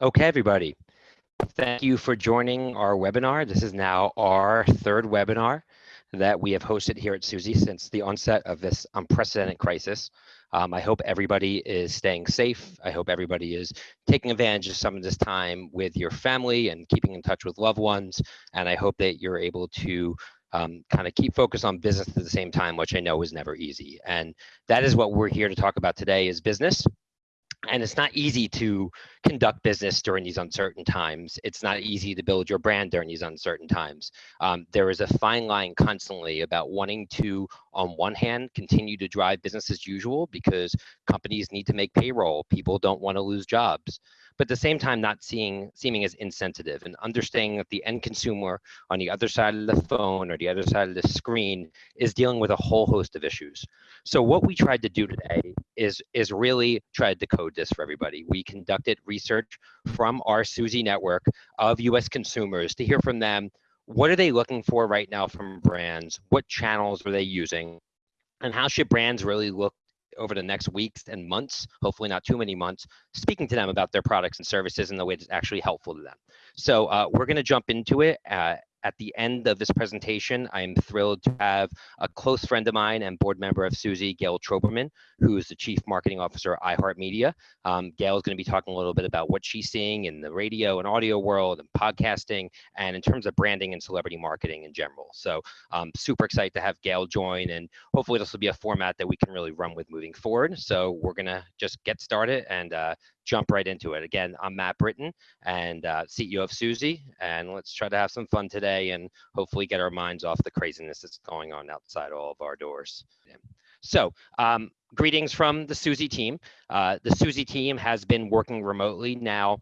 Okay, everybody. Thank you for joining our webinar. This is now our third webinar that we have hosted here at Suzy since the onset of this unprecedented crisis. Um, I hope everybody is staying safe. I hope everybody is taking advantage of some of this time with your family and keeping in touch with loved ones. And I hope that you're able to um, kind of keep focus on business at the same time, which I know is never easy. And that is what we're here to talk about today is business and it's not easy to conduct business during these uncertain times. It's not easy to build your brand during these uncertain times. Um, there is a fine line constantly about wanting to, on one hand, continue to drive business as usual because companies need to make payroll. People don't want to lose jobs but at the same time not seeing seeming as insensitive and understanding that the end consumer on the other side of the phone or the other side of the screen is dealing with a whole host of issues. So what we tried to do today is is really try to decode this for everybody. We conducted research from our Suzy network of US consumers to hear from them what are they looking for right now from brands? What channels are they using? And how should brands really look over the next weeks and months, hopefully not too many months, speaking to them about their products and services in the way that's actually helpful to them. So uh, we're going to jump into it. Uh, at the end of this presentation, I'm thrilled to have a close friend of mine and board member of Suzy, Gayle Troberman, who is the Chief Marketing Officer at iHeartMedia. Um, Gayle is going to be talking a little bit about what she's seeing in the radio and audio world and podcasting and in terms of branding and celebrity marketing in general. So um, super excited to have Gayle join and hopefully this will be a format that we can really run with moving forward. So we're going to just get started and uh, jump right into it. Again, I'm Matt Britton and uh, CEO of Suzy, and let's try to have some fun today and hopefully get our minds off the craziness that's going on outside all of our doors. So, um, greetings from the Suzy team. Uh, the Suzy team has been working remotely now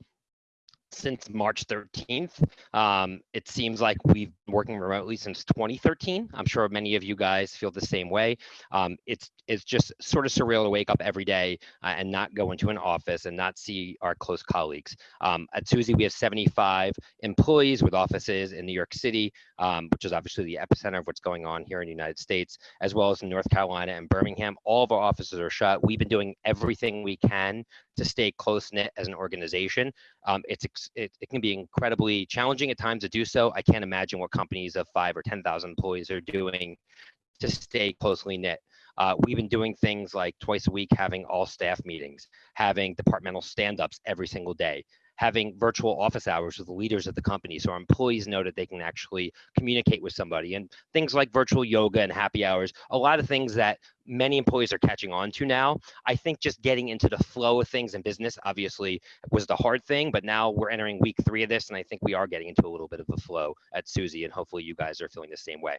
since March 13th. Um, it seems like we've been working remotely since 2013. I'm sure many of you guys feel the same way. Um, it's it's just sort of surreal to wake up every day uh, and not go into an office and not see our close colleagues. Um, at Suzy, we have 75 employees with offices in New York City, um, which is obviously the epicenter of what's going on here in the United States, as well as in North Carolina and Birmingham. All of our offices are shut. We've been doing everything we can to stay close knit as an organization. Um, it's it, it can be incredibly challenging at times to do so. I can't imagine what companies of five or 10,000 employees are doing to stay closely knit. Uh, we've been doing things like twice a week having all staff meetings, having departmental stand-ups every single day, having virtual office hours with the leaders of the company so our employees know that they can actually communicate with somebody and things like virtual yoga and happy hours a lot of things that many employees are catching on to now. I think just getting into the flow of things in business obviously was the hard thing but now we're entering week three of this and i think we are getting into a little bit of a flow at suzy and hopefully you guys are feeling the same way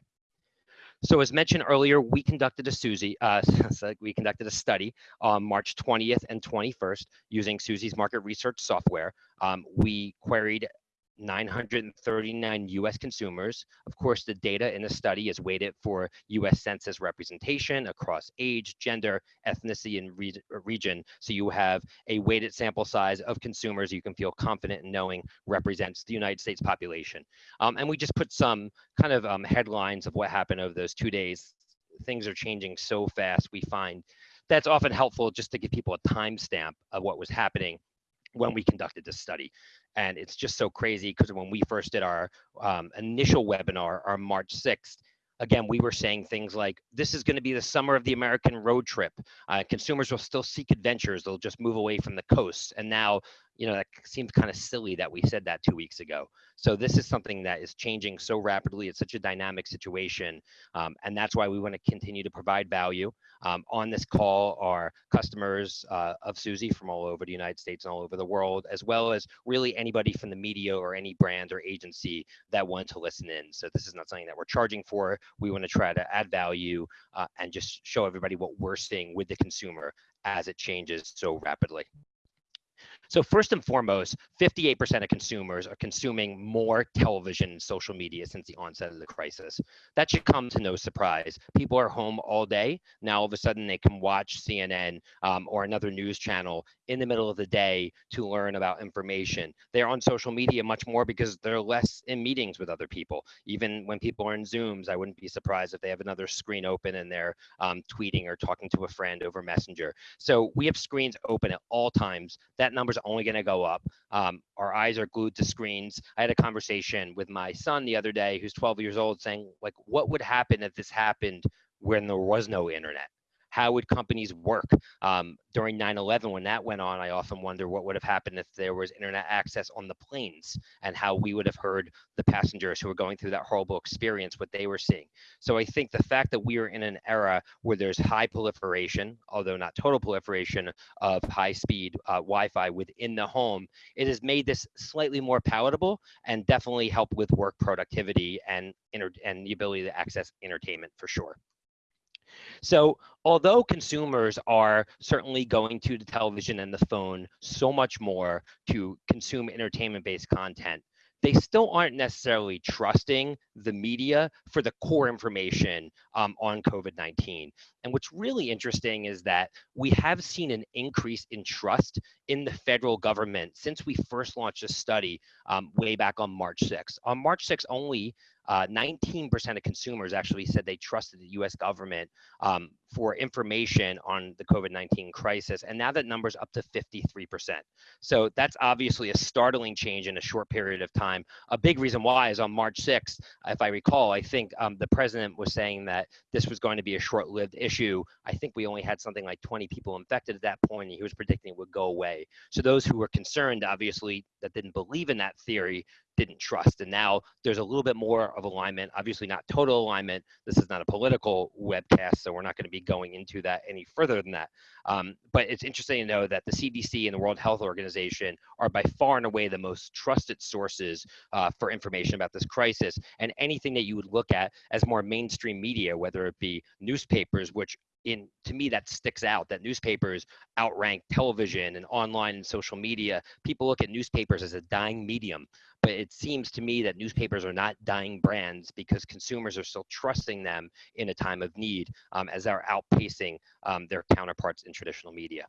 so as mentioned earlier, we conducted a Suzy, uh, we conducted a study on March 20th and 21st using Suzy's market research software. Um, we queried 939 US consumers. Of course, the data in the study is weighted for US Census representation across age, gender, ethnicity, and re region. So you have a weighted sample size of consumers you can feel confident in knowing represents the United States population. Um, and we just put some kind of um, headlines of what happened over those two days. Things are changing so fast, we find that's often helpful just to give people a timestamp of what was happening when we conducted this study. And it's just so crazy because when we first did our um, initial webinar on March 6th, again, we were saying things like, this is going to be the summer of the American road trip. Uh, consumers will still seek adventures. They'll just move away from the coast. And now you know, that seems kind of silly that we said that two weeks ago. So this is something that is changing so rapidly. It's such a dynamic situation. Um, and that's why we want to continue to provide value. Um, on this call are customers uh, of Suzy from all over the United States and all over the world, as well as really anybody from the media or any brand or agency that want to listen in. So this is not something that we're charging for. We want to try to add value uh, and just show everybody what we're seeing with the consumer as it changes so rapidly. So first and foremost, 58% of consumers are consuming more television and social media since the onset of the crisis. That should come to no surprise. People are home all day. Now all of a sudden they can watch CNN um, or another news channel in the middle of the day to learn about information. They're on social media much more because they're less in meetings with other people. Even when people are in Zooms, I wouldn't be surprised if they have another screen open and they're um, tweeting or talking to a friend over Messenger. So we have screens open at all times. That number's only going to go up. Um, our eyes are glued to screens. I had a conversation with my son the other day, who's 12 years old, saying like, what would happen if this happened when there was no internet? How would companies work? Um, during 9-11 when that went on i often wonder what would have happened if there was internet access on the planes and how we would have heard the passengers who were going through that horrible experience what they were seeing. So i think the fact that we are in an era where there's high proliferation although not total proliferation of high speed uh, wi-fi within the home it has made this slightly more palatable and definitely helped with work productivity and and the ability to access entertainment for sure so although consumers are certainly going to the television and the phone so much more to consume entertainment-based content, they still aren't necessarily trusting the media for the core information um, on COVID 19. And what's really interesting is that we have seen an increase in trust in the federal government since we first launched a study um, way back on March 6th. On March 6th, only 19% uh, of consumers actually said they trusted the US government um, for information on the COVID 19 crisis. And now that number's up to 53%. So that's obviously a startling change in a short period of time. A big reason why is on March 6th, if I recall, I think um, the president was saying that this was going to be a short lived issue. I think we only had something like 20 people infected at that point, and he was predicting it would go away. So those who were concerned, obviously, that didn't believe in that theory, didn't trust. And now there's a little bit more of alignment, obviously not total alignment. This is not a political webcast, so we're not going to be going into that any further than that. Um, but it's interesting to know that the CDC and the World Health Organization are by far and away the most trusted sources uh, for information about this crisis. And anything that you would look at as more mainstream media, whether it be newspapers, which in to me that sticks out that newspapers outrank television and online and social media. People look at newspapers as a dying medium but it seems to me that newspapers are not dying brands because consumers are still trusting them in a time of need um, as they're outpacing um, their counterparts in traditional media.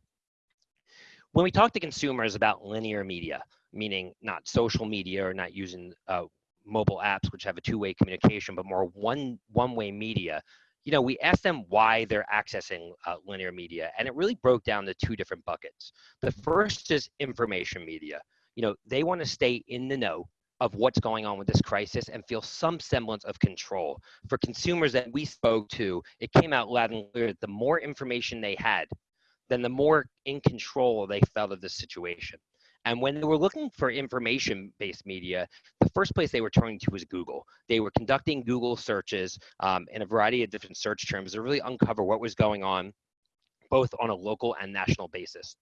When we talk to consumers about linear media meaning not social media or not using uh, mobile apps which have a two-way communication but more one one-way media you know, we asked them why they're accessing uh, linear media, and it really broke down to two different buckets. The first is information media. You know, they want to stay in the know of what's going on with this crisis and feel some semblance of control. For consumers that we spoke to, it came out loud and clear that the more information they had, then the more in control they felt of the situation. And when they were looking for information based media, the first place they were turning to was Google. They were conducting Google searches um, in a variety of different search terms to really uncover what was going on, both on a local and national basis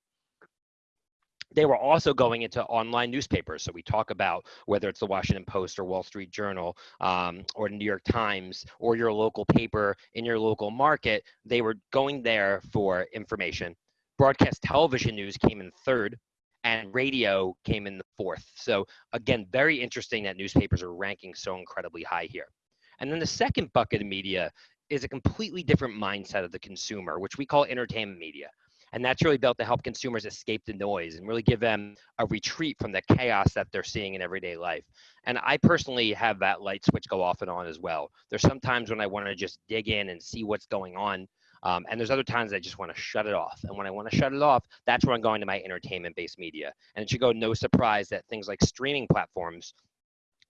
they were also going into online newspapers. So we talk about whether it's the Washington Post or Wall Street Journal um, or the New York Times or your local paper in your local market. They were going there for information. Broadcast television news came in third and radio came in the fourth. So again, very interesting that newspapers are ranking so incredibly high here. And then the second bucket of media is a completely different mindset of the consumer, which we call entertainment media. And that's really built to help consumers escape the noise and really give them a retreat from the chaos that they're seeing in everyday life. And I personally have that light switch go off and on as well. There's sometimes when I want to just dig in and see what's going on um, and there's other times I just want to shut it off. And when I want to shut it off, that's where I'm going to my entertainment based media. And it should go no surprise that things like streaming platforms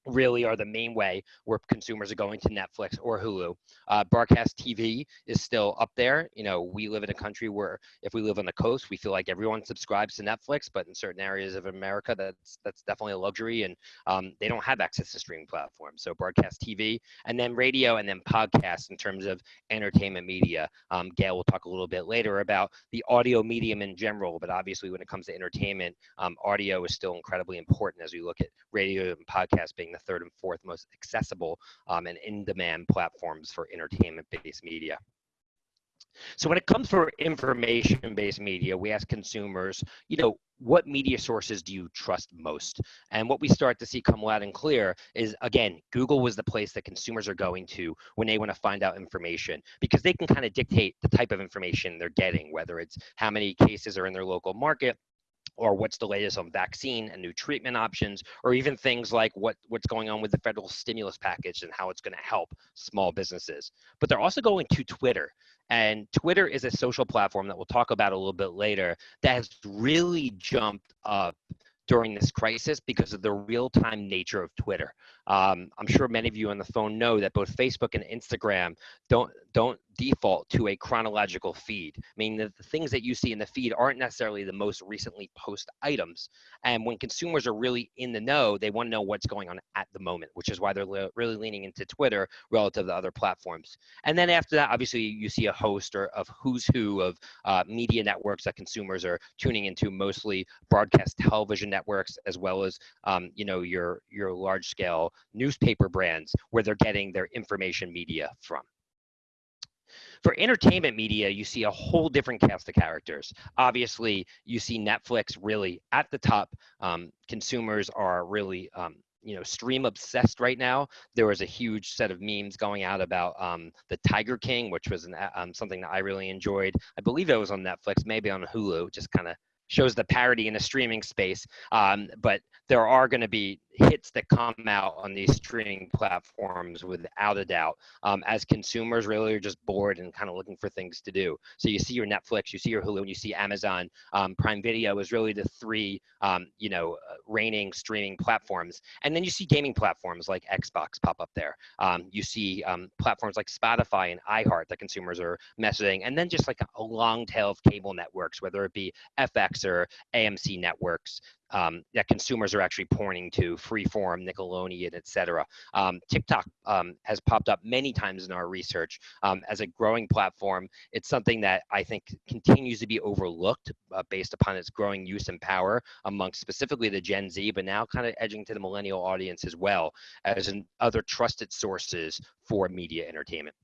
really are the main way where consumers are going to Netflix or Hulu. Uh, broadcast TV is still up there. You know, we live in a country where if we live on the coast, we feel like everyone subscribes to Netflix, but in certain areas of America, that's that's definitely a luxury, and um, they don't have access to streaming platforms. So broadcast TV, and then radio, and then podcasts in terms of entertainment media. Um, Gayle will talk a little bit later about the audio medium in general, but obviously when it comes to entertainment, um, audio is still incredibly important as we look at radio and podcast being the third and fourth most accessible um, and in-demand platforms for entertainment-based media. So when it comes for information-based media, we ask consumers, you know, what media sources do you trust most? And what we start to see come loud and clear is, again, Google was the place that consumers are going to when they want to find out information because they can kind of dictate the type of information they're getting, whether it's how many cases are in their local market, or what's the latest on vaccine and new treatment options, or even things like what, what's going on with the federal stimulus package and how it's going to help small businesses. But they're also going to Twitter. And Twitter is a social platform that we'll talk about a little bit later that has really jumped up during this crisis because of the real-time nature of Twitter. Um, I'm sure many of you on the phone know that both Facebook and Instagram don't don't default to a chronological feed, meaning that the things that you see in the feed aren't necessarily the most recently post items. And when consumers are really in the know, they want to know what's going on at the moment, which is why they're le really leaning into Twitter relative to other platforms. And then after that, obviously, you see a host or of who's who of uh, media networks that consumers are tuning into, mostly broadcast television networks, as well as um, you know your your large scale newspaper brands where they're getting their information media from. For entertainment media, you see a whole different cast of characters. Obviously, you see Netflix really at the top. Um, consumers are really um, you know stream obsessed right now there was a huge set of memes going out about um, the tiger king which was an, um, something that i really enjoyed i believe it was on netflix maybe on hulu just kind of shows the parody in the streaming space. Um, but there are going to be hits that come out on these streaming platforms without a doubt um, as consumers really are just bored and kind of looking for things to do. So you see your Netflix, you see your Hulu, and you see Amazon. Um, Prime Video is really the three, um, you know, uh, reigning streaming platforms. And then you see gaming platforms like Xbox pop up there. Um, you see um, platforms like Spotify and iHeart that consumers are messaging. And then just like a long tail of cable networks, whether it be FX or AMC networks um, that consumers are actually pointing to, Freeform, Nickelodeon, et cetera. Um, TikTok um, has popped up many times in our research um, as a growing platform. It's something that I think continues to be overlooked uh, based upon its growing use and power amongst specifically the Gen Z, but now kind of edging to the millennial audience as well as in other trusted sources for media entertainment.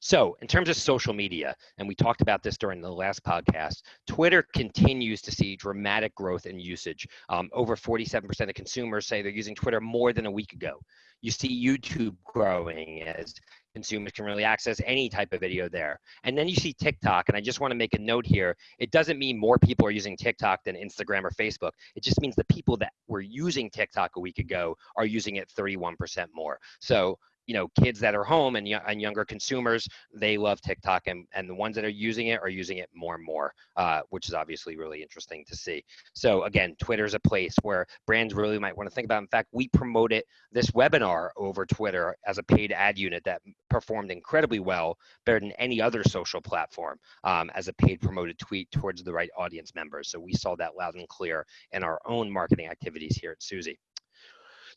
So, in terms of social media, and we talked about this during the last podcast, Twitter continues to see dramatic growth in usage. Um, over 47% of consumers say they're using Twitter more than a week ago. You see YouTube growing as consumers can really access any type of video there. And then you see TikTok, and I just want to make a note here. It doesn't mean more people are using TikTok than Instagram or Facebook. It just means the people that were using TikTok a week ago are using it 31% more. So you know kids that are home and, and younger consumers they love tiktok and, and the ones that are using it are using it more and more uh, which is obviously really interesting to see. So again twitter is a place where brands really might want to think about. In fact we promoted this webinar over twitter as a paid ad unit that performed incredibly well better than any other social platform um, as a paid promoted tweet towards the right audience members. So we saw that loud and clear in our own marketing activities here at suzy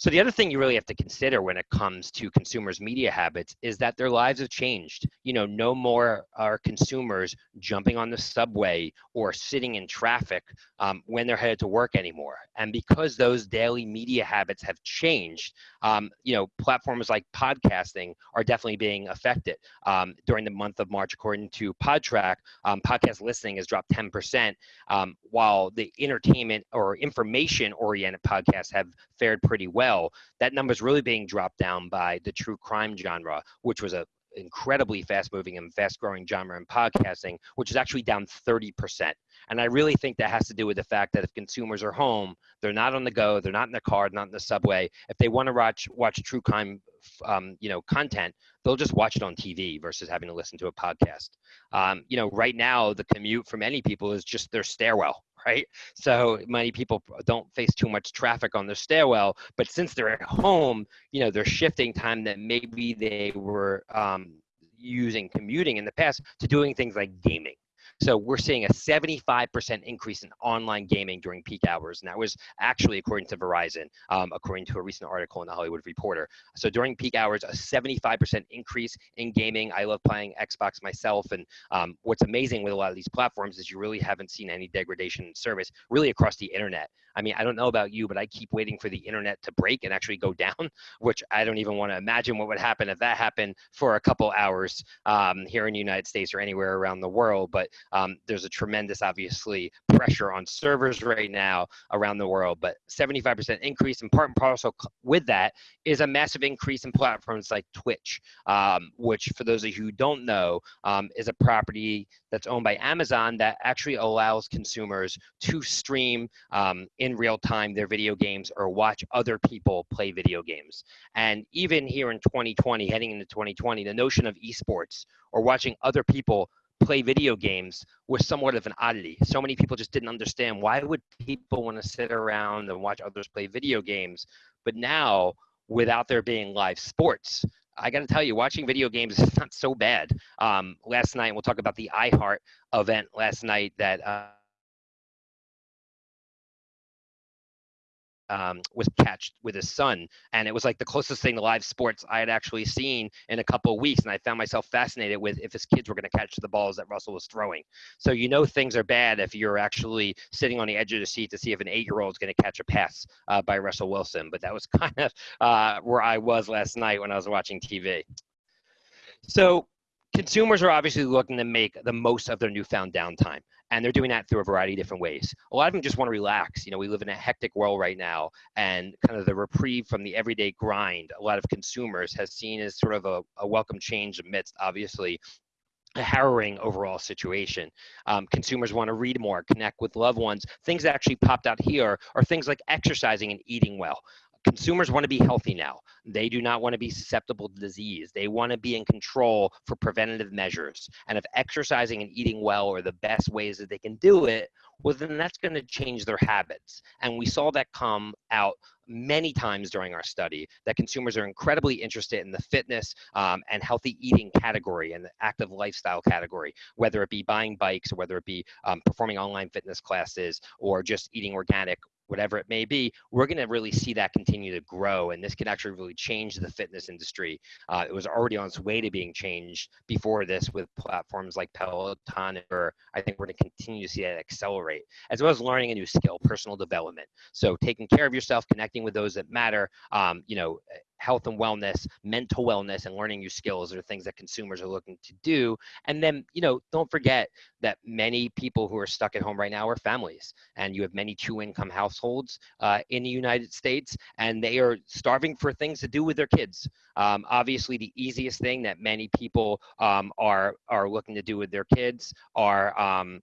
so the other thing you really have to consider when it comes to consumers' media habits is that their lives have changed. You know, no more are consumers jumping on the subway or sitting in traffic um, when they're headed to work anymore. And because those daily media habits have changed, um, you know, platforms like podcasting are definitely being affected. Um, during the month of March, according to Podtrac, um, podcast listening has dropped 10%, um, while the entertainment or information-oriented podcasts have fared pretty well well, that number is really being dropped down by the true crime genre, which was a incredibly fast moving and fast growing genre in podcasting, which is actually down 30%. And I really think that has to do with the fact that if consumers are home, they're not on the go, they're not in their car, not in the subway. If they want to watch watch true crime, um, you know, content, they'll just watch it on TV versus having to listen to a podcast. Um, you know, right now the commute for many people is just their stairwell right? So many people don't face too much traffic on their stairwell, but since they're at home, you know, they're shifting time that maybe they were um, using commuting in the past to doing things like gaming. So we're seeing a 75% increase in online gaming during peak hours. And that was actually according to Verizon, um, according to a recent article in the Hollywood Reporter. So during peak hours, a 75% increase in gaming. I love playing Xbox myself. And um, what's amazing with a lot of these platforms is you really haven't seen any degradation in service really across the internet. I mean, I don't know about you, but I keep waiting for the internet to break and actually go down, which I don't even want to imagine what would happen if that happened for a couple hours um, here in the United States or anywhere around the world. But Um, there's a tremendous, obviously, pressure on servers right now around the world, but 75% increase, and part and parcel with that is a massive increase in platforms like Twitch, um, which, for those of you who don't know, um, is a property that's owned by Amazon that actually allows consumers to stream um, in real time their video games or watch other people play video games. And even here in 2020, heading into 2020, the notion of esports or watching other people play video games was somewhat of an oddity. So many people just didn't understand why would people want to sit around and watch others play video games. But now, without there being live sports, I got to tell you, watching video games is not so bad. Um, last night, we'll talk about the iHeart event last night that. Uh, um, was catched with his son, and it was like the closest thing to live sports I had actually seen in a couple of weeks. And I found myself fascinated with if his kids were going to catch the balls that Russell was throwing. So you know things are bad if you're actually sitting on the edge of the seat to see if an eight-year-old is going to catch a pass uh, by Russell Wilson. But that was kind of uh, where I was last night when I was watching TV. So consumers are obviously looking to make the most of their newfound downtime and they're doing that through a variety of different ways a lot of them just want to relax you know we live in a hectic world right now and kind of the reprieve from the everyday grind a lot of consumers has seen as sort of a, a welcome change amidst obviously a harrowing overall situation. Um, consumers want to read more, connect with loved ones. Things that actually popped out here are things like exercising and eating well consumers want to be healthy now. They do not want to be susceptible to disease. They want to be in control for preventative measures. And if exercising and eating well are the best ways that they can do it, well, then that's going to change their habits. And we saw that come out many times during our study that consumers are incredibly interested in the fitness um, and healthy eating category and the active lifestyle category, whether it be buying bikes or whether it be um, performing online fitness classes or just eating organic whatever it may be, we're going to really see that continue to grow. And this can actually really change the fitness industry. Uh, it was already on its way to being changed before this with platforms like Peloton. Or I think we're going to continue to see that accelerate, as well as learning a new skill, personal development. So taking care of yourself, connecting with those that matter, um, you know, health and wellness, mental wellness, and learning new skills are things that consumers are looking to do. And then, you know, don't forget that many people who are stuck at home right now are families, and you have many two-income households uh, in the United States, and they are starving for things to do with their kids. Um, obviously, the easiest thing that many people um, are are looking to do with their kids are um,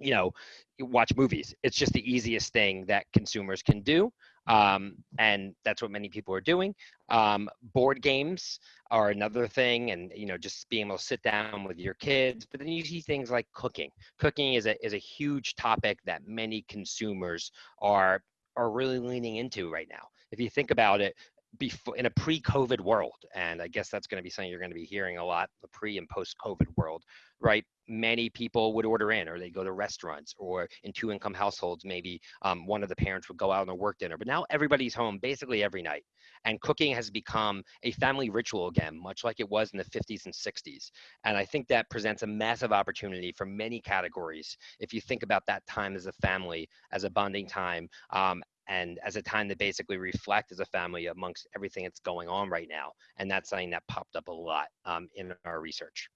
you know watch movies it's just the easiest thing that consumers can do um, and that's what many people are doing. Um, board games are another thing, and you know, just being able to sit down with your kids. But then you see things like cooking. Cooking is a is a huge topic that many consumers are are really leaning into right now. If you think about it, before in a pre-COVID world, and I guess that's going to be something you're going to be hearing a lot, the pre and post-COVID world, right? Many people would order in, or they'd go to restaurants, or in two-income households, maybe um, one of the parents would go out on a work dinner. But now everybody's home basically every night, and cooking has become a family ritual again, much like it was in the 50s and 60s. And I think that presents a massive opportunity for many categories. If you think about that time as a family, as a bonding time, um, and as a time to basically reflect as a family amongst everything that's going on right now. And that's something that popped up a lot um, in our research.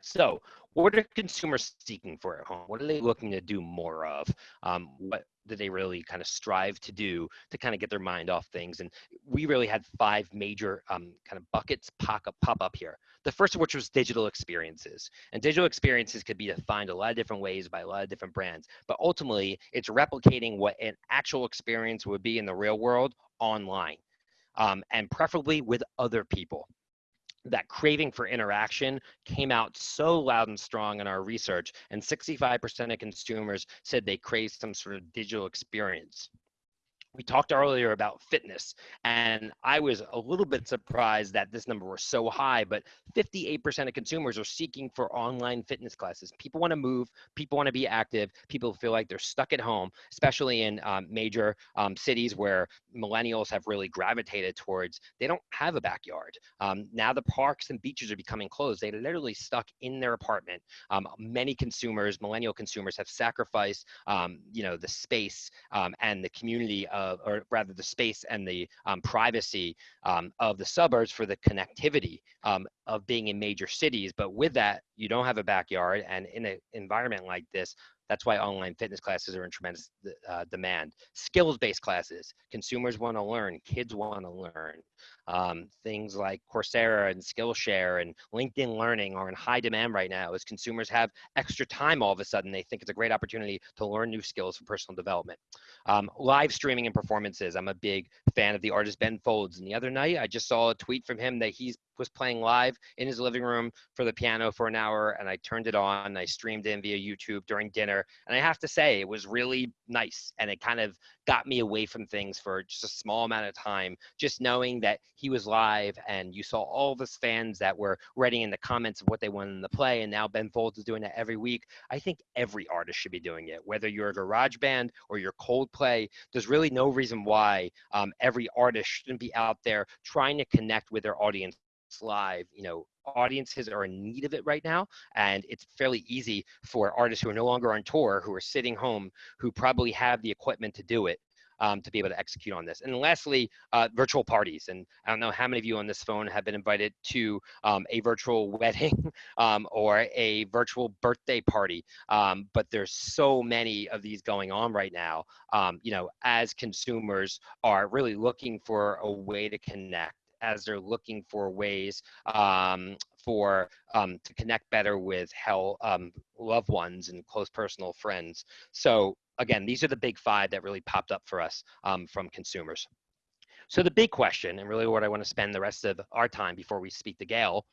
So what are consumers seeking for at home? What are they looking to do more of? Um, what do they really kind of strive to do to kind of get their mind off things? And we really had five major um, kind of buckets pop up, pop up here. The first of which was digital experiences. And digital experiences could be defined a lot of different ways by a lot of different brands, but ultimately it's replicating what an actual experience would be in the real world online. Um, and preferably with other people that craving for interaction came out so loud and strong in our research, and 65% of consumers said they crave some sort of digital experience we talked earlier about fitness and i was a little bit surprised that this number was so high but 58% of consumers are seeking for online fitness classes. People want to move people want to be active people feel like they're stuck at home especially in um, major um, cities where millennials have really gravitated towards they don't have a backyard. Um, now the parks and beaches are becoming closed. They literally stuck in their apartment. Um, many consumers millennial consumers have sacrificed um, you know the space um, and the community of of, or rather the space and the um, privacy um, of the suburbs for the connectivity um, of being in major cities. But with that, you don't have a backyard. And in an environment like this, that's why online fitness classes are in tremendous uh, demand. Skills-based classes, consumers want to learn, kids want to learn. Um, things like Coursera and Skillshare and LinkedIn Learning are in high demand right now as consumers have extra time all of a sudden. They think it's a great opportunity to learn new skills for personal development. Um, live streaming and performances. I'm a big fan of the artist Ben Folds. And the other night, I just saw a tweet from him that he was playing live in his living room for the piano for an hour and I turned it on. I streamed in via YouTube during dinner. And I have to say, it was really nice. And it kind of got me away from things for just a small amount of time, just knowing that he was live and you saw all his fans that were writing in the comments of what they wanted in the play. And now Ben Folds is doing it every week. I think every artist should be doing it, whether you're a garage band or you're Coldplay. There's really no reason why um, every artist shouldn't be out there trying to connect with their audience live, you know, audiences are in need of it right now. And it's fairly easy for artists who are no longer on tour, who are sitting home, who probably have the equipment to do it. Um, to be able to execute on this. And lastly, uh, virtual parties. And I don't know how many of you on this phone have been invited to um, a virtual wedding um, or a virtual birthday party. Um, but there's so many of these going on right now. Um, you know, as consumers are really looking for a way to connect as they're looking for ways um, for um, to connect better with hell um, loved ones and close personal friends. So again, these are the big five that really popped up for us um, from consumers. So the big question, and really what I want to spend the rest of our time before we speak to Gayle,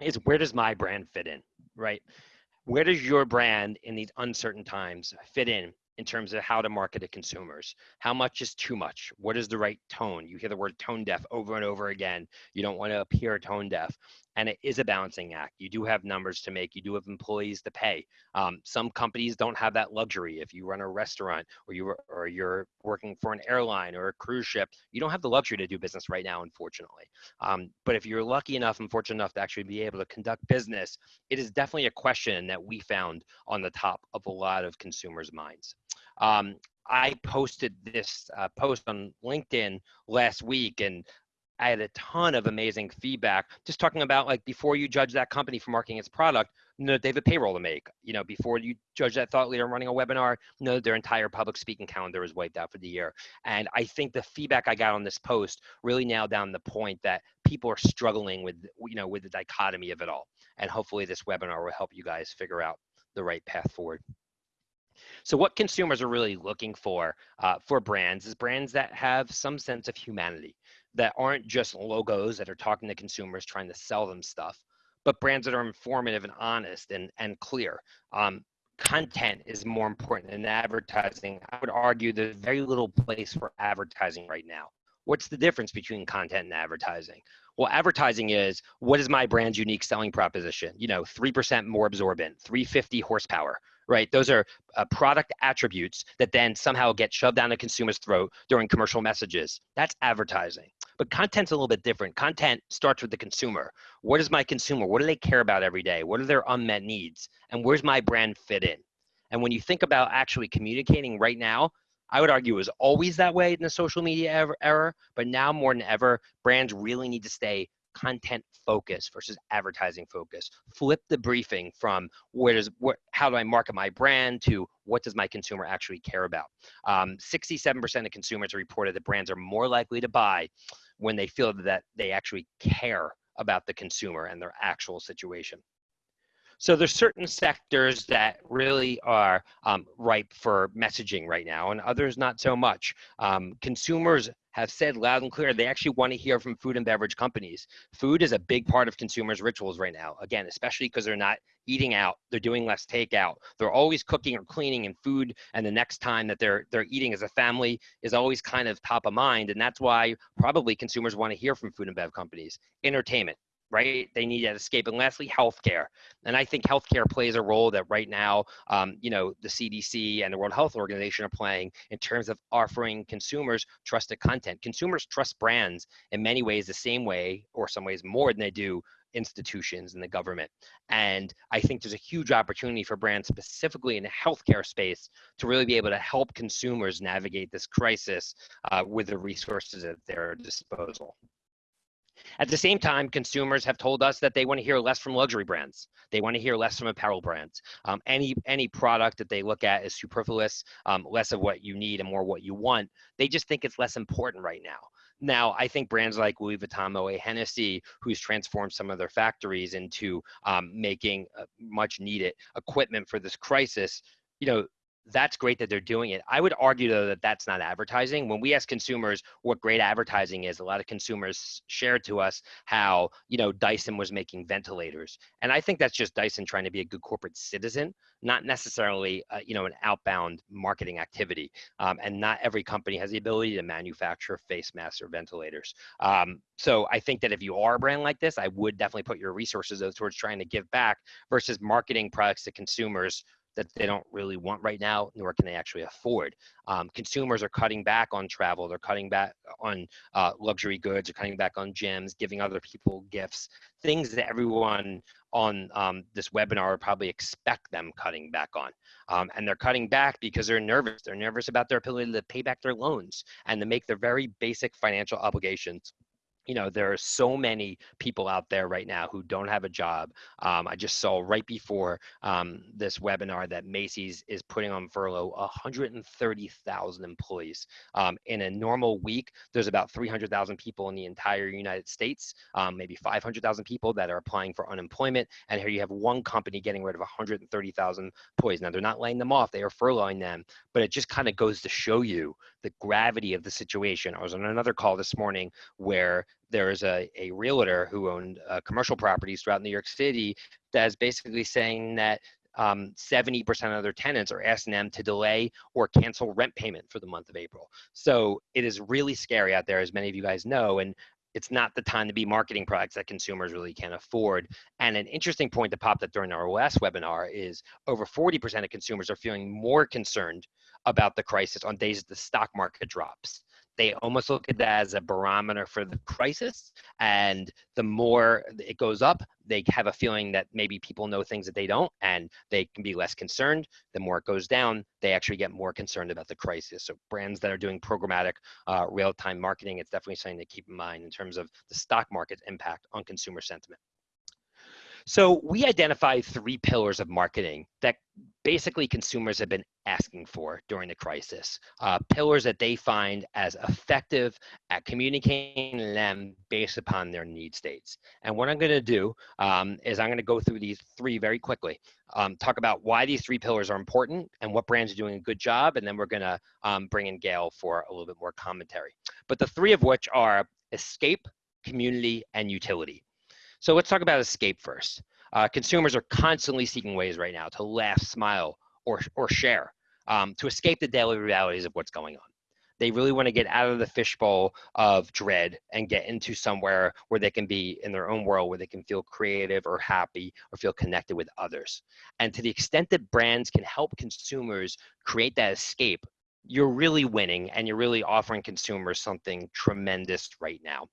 is where does my brand fit in, right? Where does your brand in these uncertain times fit in in terms of how to market to consumers. How much is too much? What is the right tone? You hear the word tone deaf over and over again. You don't want to appear tone deaf. And it is a balancing act. You do have numbers to make. You do have employees to pay. Um, some companies don't have that luxury. If you run a restaurant or you or you're working for an airline or a cruise ship, you don't have the luxury to do business right now, unfortunately. Um, but if you're lucky enough and fortunate enough to actually be able to conduct business, it is definitely a question that we found on the top of a lot of consumers' minds. Um, I posted this uh, post on LinkedIn last week and I had a ton of amazing feedback just talking about like before you judge that company for marketing its product, know they have a payroll to make. You know, before you judge that thought leader running a webinar, know their entire public speaking calendar is wiped out for the year. And I think the feedback I got on this post really nailed down the point that people are struggling with, you know, with the dichotomy of it all. And hopefully this webinar will help you guys figure out the right path forward. So what consumers are really looking for uh, for brands is brands that have some sense of humanity, that aren't just logos that are talking to consumers trying to sell them stuff, but brands that are informative and honest and, and clear. Um, content is more important than advertising. I would argue there's very little place for advertising right now. What's the difference between content and advertising? Well, advertising is what is my brand's unique selling proposition? You know, 3% more absorbent, 350 horsepower, right? Those are uh, product attributes that then somehow get shoved down a consumer's throat during commercial messages. That's advertising. But content's a little bit different. Content starts with the consumer. What is my consumer? What do they care about every day? What are their unmet needs? And where's my brand fit in? And when you think about actually communicating right now, I would argue it was always that way in the social media era, but now more than ever, brands really need to stay content focus versus advertising focus. Flip the briefing from where does how do I market my brand to what does my consumer actually care about. 67% um, of consumers reported that brands are more likely to buy when they feel that they actually care about the consumer and their actual situation. So there's certain sectors that really are um, ripe for messaging right now, and others not so much. Um, consumers have said loud and clear they actually want to hear from food and beverage companies. Food is a big part of consumers' rituals right now. Again, especially because they're not eating out, they're doing less takeout. They're always cooking or cleaning and food, and the next time that they're they're eating as a family is always kind of top of mind, and that's why probably consumers want to hear from food and bev companies. Entertainment, right? They need that escape. And lastly, healthcare. And I think healthcare plays a role that right now, um, you know, the CDC and the World Health Organization are playing in terms of offering consumers trusted content. Consumers trust brands in many ways the same way, or some ways more than they do institutions and the government. And I think there's a huge opportunity for brands specifically in the healthcare space to really be able to help consumers navigate this crisis uh, with the resources at their disposal. At the same time, consumers have told us that they want to hear less from luxury brands. They want to hear less from apparel brands. Um, any any product that they look at is superfluous, um, less of what you need and more what you want. They just think it's less important right now. Now, I think brands like Louis Vuitton, Moet Hennessy, who's transformed some of their factories into um, making uh, much needed equipment for this crisis, you know, that's great that they're doing it. I would argue though that that's not advertising. When we ask consumers what great advertising is, a lot of consumers shared to us how you know Dyson was making ventilators, and I think that's just Dyson trying to be a good corporate citizen, not necessarily uh, you know an outbound marketing activity. Um, and not every company has the ability to manufacture face masks or ventilators. Um, so I think that if you are a brand like this, I would definitely put your resources towards trying to give back versus marketing products to consumers that they don't really want right now, nor can they actually afford. Um, consumers are cutting back on travel, they're cutting back on uh, luxury goods, they're cutting back on gyms, giving other people gifts, things that everyone on um, this webinar would probably expect them cutting back on. Um, and they're cutting back because they're nervous. They're nervous about their ability to pay back their loans and to make their very basic financial obligations you know there are so many people out there right now who don't have a job um, i just saw right before um, this webinar that macy's is putting on furlough 130000 employees. Um, in a normal week there's about 300000 people in the entire united states um, maybe 500000 people that are applying for unemployment and here you have one company getting rid of 130000 employees. Now they're not laying them off they are furloughing them but it just kind of goes to show you the gravity of the situation. I was on another call this morning where there is a, a realtor who owned uh, commercial properties throughout New York City that's basically saying that um, 70% of their tenants are asking them to delay or cancel rent payment for the month of April. So it is really scary out there, as many of you guys know. And it's not the time to be marketing products that consumers really can't afford. And an interesting point that popped up during our last webinar is over 40% of consumers are feeling more concerned about the crisis on days that the stock market drops they almost look at that as a barometer for the crisis. And the more it goes up, they have a feeling that maybe people know things that they don't and they can be less concerned. The more it goes down, they actually get more concerned about the crisis. So brands that are doing programmatic uh, real-time marketing, it's definitely something to keep in mind in terms of the stock market's impact on consumer sentiment. So we identified three pillars of marketing that basically consumers have been asking for during the crisis. Uh, pillars that they find as effective at communicating them based upon their need states. And what I'm going to do um, is I'm going to go through these three very quickly. Um, talk about why these three pillars are important and what brands are doing a good job, and then we're going to um, bring in Gayle for a little bit more commentary. But the three of which are escape, community, and utility. So let's talk about escape first. Uh, consumers are constantly seeking ways right now to laugh, smile, or, or share, um, to escape the daily realities of what's going on. They really want to get out of the fishbowl of dread and get into somewhere where they can be in their own world, where they can feel creative or happy or feel connected with others. And to the extent that brands can help consumers create that escape, you're really winning and you're really offering consumers something tremendous right now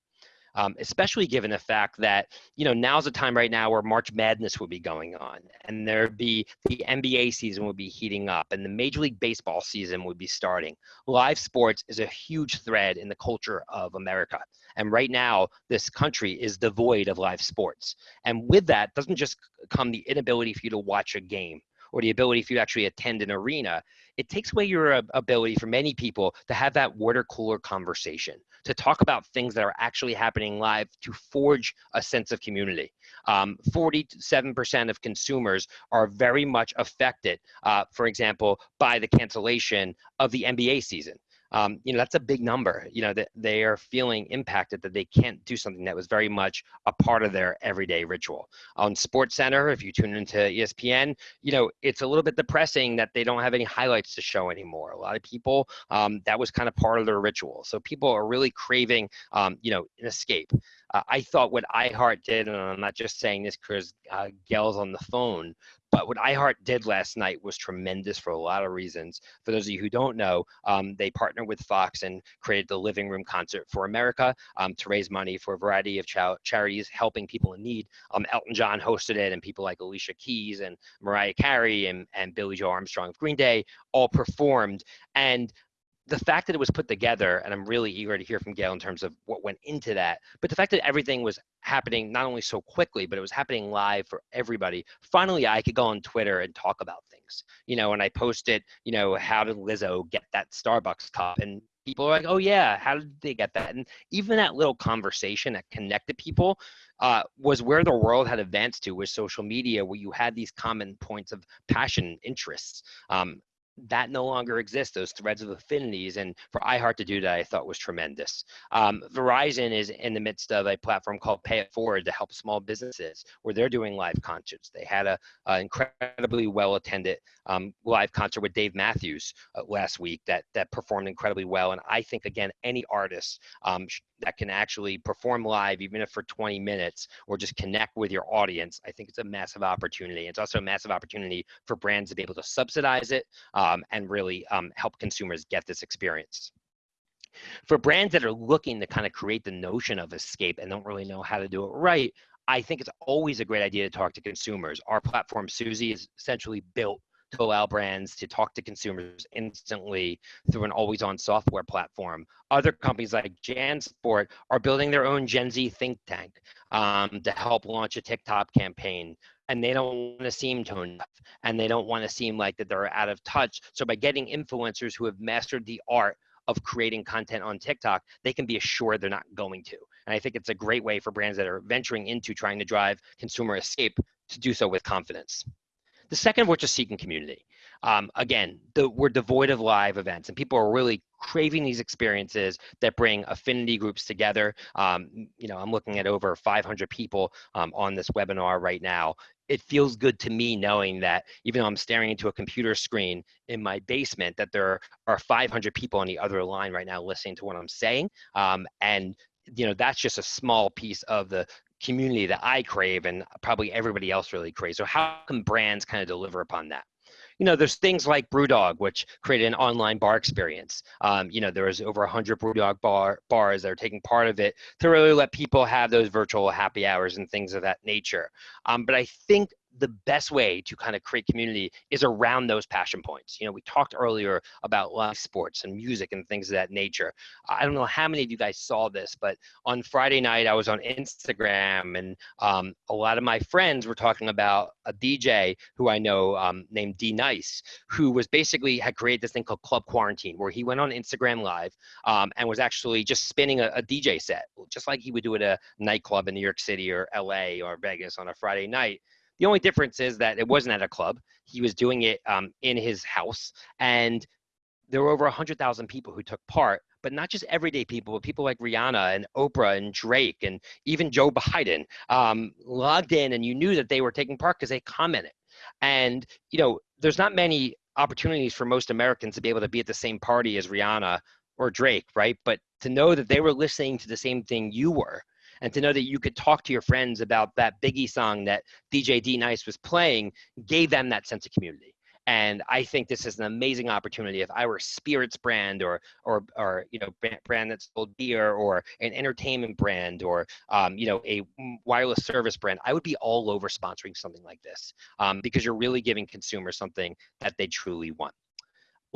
um, especially given the fact that you know now's the time right now where March Madness would be going on, and there'd be the NBA season would be heating up, and the Major League Baseball season would be starting. Live sports is a huge thread in the culture of America, and right now this country is devoid of live sports, and with that doesn't just come the inability for you to watch a game or the ability for you to actually attend an arena, it takes away your ability for many people to have that water cooler conversation, to talk about things that are actually happening live, to forge a sense of community. Um, 47% of consumers are very much affected, uh, for example, by the cancellation of the NBA season um, you know that's a big number you know that they are feeling impacted that they can't do something that was very much a part of their everyday ritual. On sports center if you tune into espn you know it's a little bit depressing that they don't have any highlights to show anymore. A lot of people um, that was kind of part of their ritual. So people are really craving um, you know an escape. Uh, I thought what iHeart did, and I'm not just saying this because uh, Gayle's on the phone, but what iHeart did last night was tremendous for a lot of reasons. For those of you who don't know, um, they partnered with Fox and created the Living Room Concert for America um, to raise money for a variety of charities helping people in need. Um, Elton John hosted it, and people like Alicia Keys and Mariah Carey and, and Billie Joe Armstrong of Green Day all performed. And the fact that it was put together, and I'm really eager to hear from Gayle in terms of what went into that, but the fact that everything was happening not only so quickly, but it was happening live for everybody. Finally, I could go on Twitter and talk about things, you know, and I posted, you know, how did Lizzo get that Starbucks cup? And people are like, oh yeah, how did they get that? And even that little conversation that connected people uh, was where the world had advanced to with social media, where you had these common points of passion, interests. Um, that no longer exists, those threads of affinities. And for iHeart to do that, I thought was tremendous. Um, Verizon is in the midst of a platform called Pay It Forward to help small businesses where they're doing live concerts. They had a, a incredibly well attended um, live concert with Dave Matthews uh, last week that, that performed incredibly well. And I think, again, any artist um, that can actually perform live, even if for 20 minutes, or just connect with your audience, I think it's a massive opportunity. It's also a massive opportunity for brands to be able to subsidize it um, and really um, help consumers get this experience. For brands that are looking to kind of create the notion of escape and don't really know how to do it right, I think it's always a great idea to talk to consumers. Our platform, Suzy, is essentially built to allow brands to talk to consumers instantly through an always on software platform. Other companies like JanSport are building their own Gen Z think tank um, to help launch a TikTok campaign. And they don't want to seem tone deaf and they don't want to seem like that they're out of touch. So by getting influencers who have mastered the art of creating content on TikTok, they can be assured they're not going to. And I think it's a great way for brands that are venturing into trying to drive consumer escape to do so with confidence. The second of which is seeking community. Um, again, the, we're devoid of live events, and people are really craving these experiences that bring affinity groups together. Um, you know, I'm looking at over 500 people um, on this webinar right now. It feels good to me knowing that even though I'm staring into a computer screen in my basement, that there are 500 people on the other line right now listening to what I'm saying. Um, and you know that's just a small piece of the community that I crave and probably everybody else really craves. So how can brands kind of deliver upon that? You know, there's things like BrewDog, which created an online bar experience. Um, you know, there was over 100 BrewDog bar, bars that are taking part of it to really let people have those virtual happy hours and things of that nature. Um, but I think the best way to kind of create community is around those passion points. You know, we talked earlier about live sports and music and things of that nature. I don't know how many of you guys saw this, but on Friday night I was on Instagram and um, a lot of my friends were talking about a DJ who I know um, named D Nice, who was basically had created this thing called Club Quarantine, where he went on Instagram Live um, and was actually just spinning a, a DJ set, just like he would do at a nightclub in New York City or LA or Vegas on a Friday night the only difference is that it wasn't at a club. He was doing it um, in his house, and there were over 100,000 people who took part, but not just everyday people, but people like Rihanna and Oprah and Drake and even Joe Biden um, logged in, and you knew that they were taking part because they commented. And you know, there's not many opportunities for most Americans to be able to be at the same party as Rihanna or Drake, right? But to know that they were listening to the same thing you were and to know that you could talk to your friends about that Biggie song that DJ D Nice was playing gave them that sense of community. And I think this is an amazing opportunity. If I were a spirits brand or or or you know brand that sold beer or an entertainment brand or um, you know a wireless service brand, I would be all over sponsoring something like this um, because you're really giving consumers something that they truly want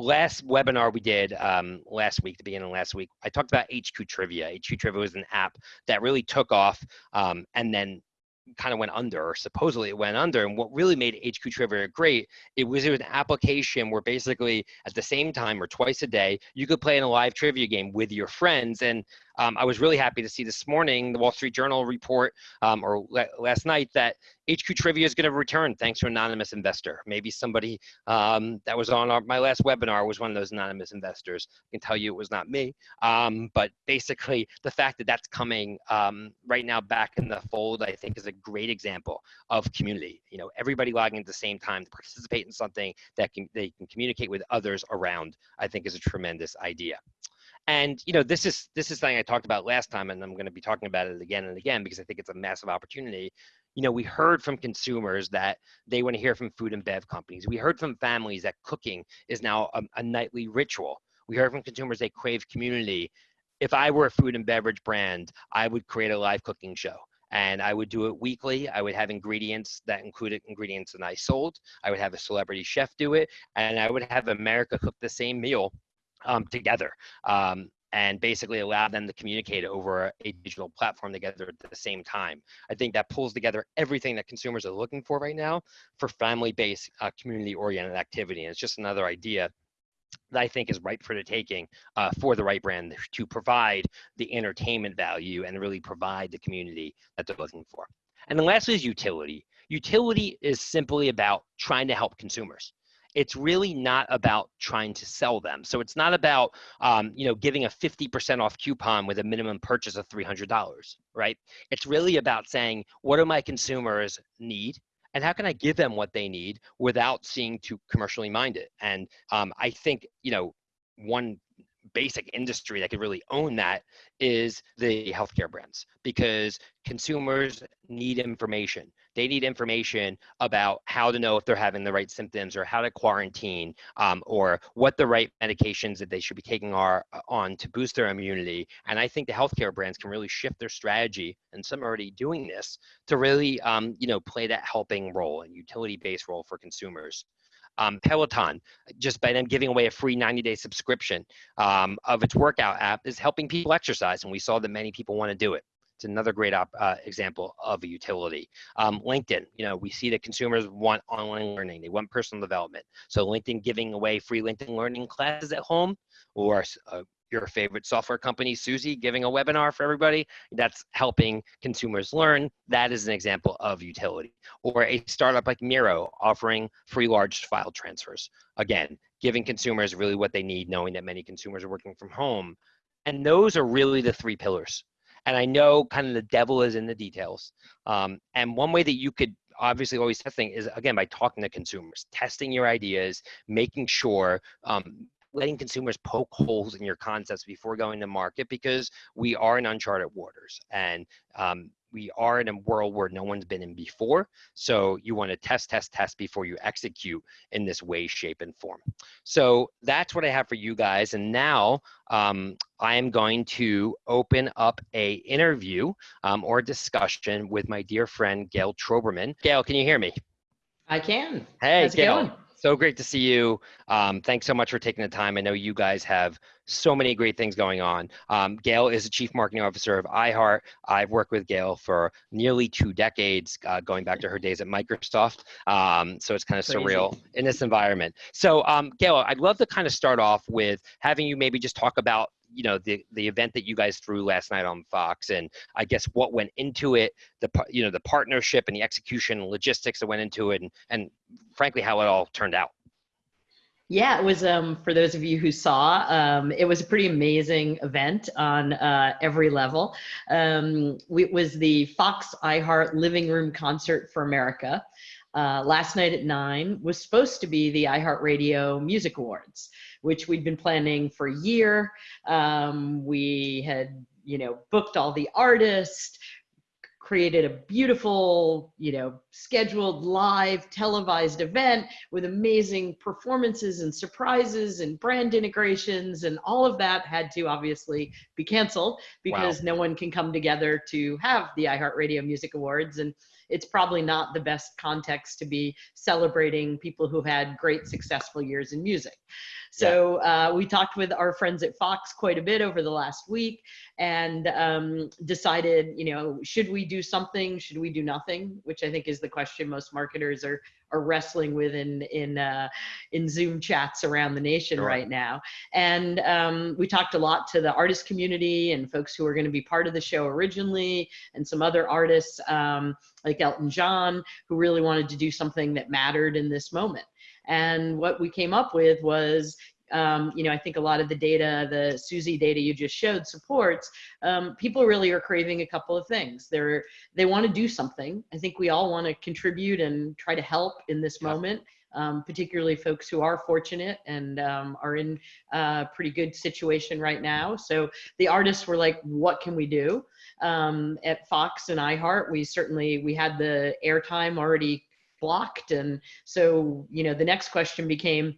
last webinar we did um, last week, the beginning of last week, I talked about HQ Trivia. HQ Trivia was an app that really took off um, and then kind of went under, or supposedly it went under. And what really made HQ Trivia great, it was, it was an application where basically at the same time or twice a day, you could play in a live trivia game with your friends. And um, I was really happy to see this morning the Wall Street Journal report um, or last night that HQ Trivia is going to return thanks to an anonymous investor. Maybe somebody um, that was on our, my last webinar was one of those anonymous investors. I can tell you it was not me. Um, but basically, the fact that that's coming um, right now back in the fold, I think, is a great example of community. You know, everybody logging at the same time to participate in something that can, they can communicate with others around. I think is a tremendous idea. And you know, this is this is something I talked about last time, and I'm going to be talking about it again and again because I think it's a massive opportunity you know, we heard from consumers that they want to hear from food and bev companies. We heard from families that cooking is now a, a nightly ritual. We heard from consumers they crave community. If I were a food and beverage brand, I would create a live cooking show and I would do it weekly. I would have ingredients that included ingredients that I sold. I would have a celebrity chef do it, and I would have America cook the same meal um, together. Um, and basically allow them to communicate over a digital platform together at the same time. I think that pulls together everything that consumers are looking for right now for family-based, uh, community-oriented activity. And it's just another idea that I think is ripe for the taking uh, for the right brand to provide the entertainment value and really provide the community that they're looking for. And then lastly is utility. Utility is simply about trying to help consumers. It's really not about trying to sell them. So it's not about, um, you know, giving a 50% off coupon with a minimum purchase of $300, right? It's really about saying, what do my consumers need? and how can I give them what they need without seeing too commercially minded? And um, I think you know one basic industry that could really own that is the healthcare brands because consumers need information. They need information about how to know if they're having the right symptoms or how to quarantine um, or what the right medications that they should be taking are uh, on to boost their immunity. And I think the healthcare brands can really shift their strategy, and some are already doing this, to really um, you know play that helping role and utility-based role for consumers um, Peloton, just by them giving away a free 90 day subscription um, of its workout app, is helping people exercise. And we saw that many people want to do it. It's another great op, uh, example of a utility. Um, LinkedIn, you know, we see that consumers want online learning, they want personal development. So LinkedIn giving away free LinkedIn learning classes at home or uh, your favorite software company, Suzy, giving a webinar for everybody that's helping consumers learn. That is an example of utility. Or a startup like Miro offering free large file transfers. Again, giving consumers really what they need, knowing that many consumers are working from home. And those are really the three pillars. And I know kind of the devil is in the details. Um, and one way that you could obviously always testing is again by talking to consumers, testing your ideas, making sure um, letting consumers poke holes in your concepts before going to market because we are in uncharted waters and um, we are in a world where no one's been in before. So you want to test, test, test before you execute in this way, shape, and form. So that's what I have for you guys. And now um, I am going to open up a interview um, or discussion with my dear friend Gayle Troberman. Gayle, can you hear me? I can. Hey, How's Gayle. So great to see you. Um, thanks so much for taking the time. I know you guys have so many great things going on. Um, Gayle is the Chief Marketing Officer of iHeart. I've worked with Gayle for nearly two decades, uh, going back to her days at Microsoft. Um, so it's kind of Crazy. surreal in this environment. So um, Gayle, I'd love to kind of start off with having you maybe just talk about you know the the event that you guys threw last night on Fox, and I guess what went into it, the you know the partnership and the execution, and logistics that went into it, and and frankly how it all turned out. Yeah, it was, um, for those of you who saw, um, it was a pretty amazing event on uh, every level. Um, it was the Fox iHeart Living Room Concert for America. Uh, last night at nine was supposed to be the iHeartRadio Music Awards which we'd been planning for a year. Um, we had, you know, booked all the artists, created a beautiful, you know, scheduled live televised event with amazing performances and surprises and brand integrations and all of that had to obviously be canceled because wow. no one can come together to have the iHeartRadio Music Awards and it's probably not the best context to be celebrating people who had great successful years in music. So uh, we talked with our friends at Fox quite a bit over the last week and um, decided, you know, should we do something? Should we do nothing? Which I think is the question most marketers are are wrestling with in in uh, in Zoom chats around the nation sure. right now. And um, we talked a lot to the artist community and folks who are going to be part of the show originally, and some other artists um, like Elton John who really wanted to do something that mattered in this moment. And what we came up with was, um, you know, I think a lot of the data, the Suzy data you just showed supports, um, people really are craving a couple of things. They're, they want to do something. I think we all want to contribute and try to help in this moment. um, particularly folks who are fortunate and um, are in a pretty good situation right now. So the artists were like, what can we do? Um, at Fox and iHeart, we certainly, we had the airtime already blocked. And so, you know, the next question became,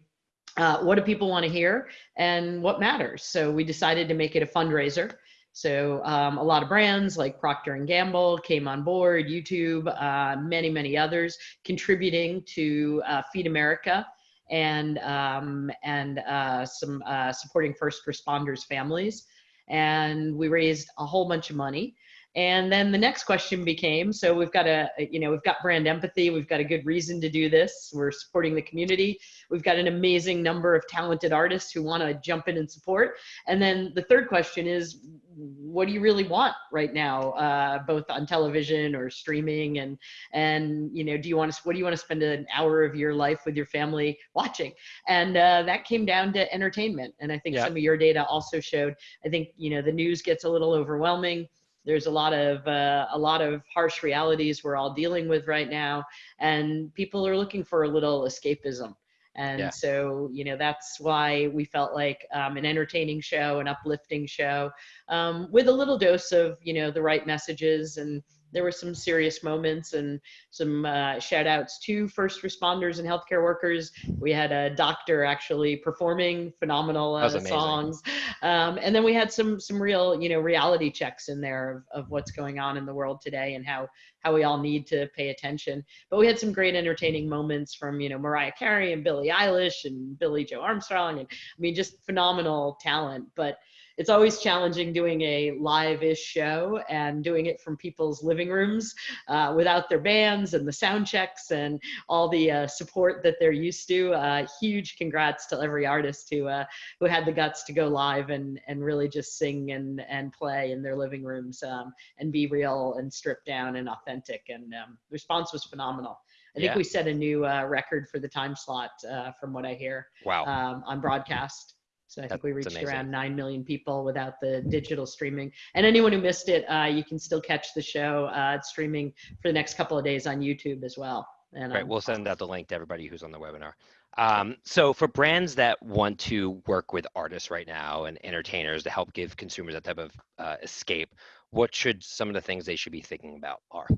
uh, what do people want to hear and what matters? So we decided to make it a fundraiser. So um, a lot of brands like Procter and Gamble came on board, YouTube, uh, many, many others contributing to uh, Feed America and um, and uh, some uh, supporting first responders families. And we raised a whole bunch of money. And then the next question became, so we've got a, you know, we've got brand empathy. We've got a good reason to do this. We're supporting the community. We've got an amazing number of talented artists who want to jump in and support. And then the third question is, what do you really want right now, uh, both on television or streaming? And, and, you know, do you want to, what do you want to spend an hour of your life with your family watching? And uh, that came down to entertainment. And I think yeah. some of your data also showed, I think, you know, the news gets a little overwhelming there's a lot of uh, a lot of harsh realities we're all dealing with right now and people are looking for a little escapism and yeah. so you know that's why we felt like um, an entertaining show an uplifting show um, with a little dose of you know the right messages and there were some serious moments and some uh, shout outs to first responders and healthcare workers. We had a doctor actually performing phenomenal uh, songs. Um, and then we had some, some real, you know, reality checks in there of, of what's going on in the world today and how, how we all need to pay attention. But we had some great entertaining moments from, you know, Mariah Carey and Billie Eilish and Billie Joe Armstrong. And I mean, just phenomenal talent. But it's always challenging doing a live-ish show and doing it from people's living rooms uh, without their bands and the sound checks and all the uh, support that they're used to. Uh, huge congrats to every artist who uh, who had the guts to go live and and really just sing and and play in their living rooms um, and be real and stripped down and authentic. And um, the response was phenomenal. I think yeah. we set a new uh, record for the time slot, uh, from what I hear. Wow. Um, on broadcast. So I think we reached amazing. around 9 million people without the digital streaming. And anyone who missed it, uh, you can still catch the show. Uh, it's streaming for the next couple of days on YouTube as well. And, right, um, we'll send out the link to everybody who's on the webinar. Um, so for brands that want to work with artists right now and entertainers to help give consumers that type of uh, escape, what should some of the things they should be thinking about are?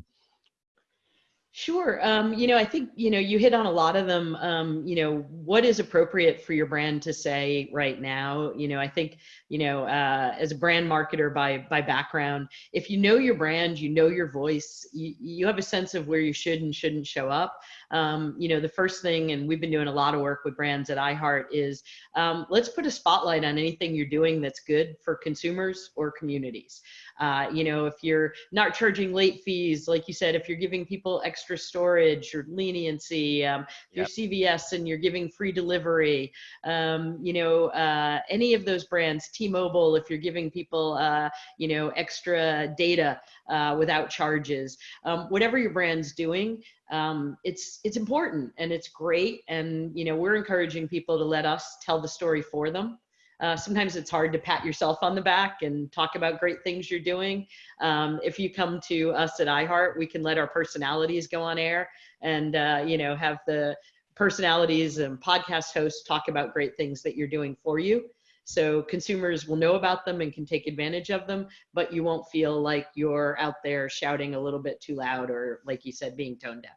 Sure. Um, you know, I think, you know, you hit on a lot of them. Um, you know, what is appropriate for your brand to say right now? You know, I think, you know, uh, as a brand marketer by by background, if you know your brand, you know your voice, you, you have a sense of where you should and shouldn't show up. Um, you know, the first thing, and we've been doing a lot of work with brands at iHeart, is um, let's put a spotlight on anything you're doing that's good for consumers or communities. Uh, you know, if you're not charging late fees, like you said, if you're giving people extra storage or leniency, um, yep. you're CVS and you're giving free delivery, um, you know, uh, any of those brands, T-Mobile, if you're giving people, uh, you know, extra data uh, without charges, um, whatever your brand's doing, um, it's it's important and it's great and you know we're encouraging people to let us tell the story for them uh, sometimes it's hard to pat yourself on the back and talk about great things you're doing. Um, if you come to us at iHeart, we can let our personalities go on air and, uh, you know, have the personalities and podcast hosts talk about great things that you're doing for you. So consumers will know about them and can take advantage of them, but you won't feel like you're out there shouting a little bit too loud or, like you said, being tone deaf.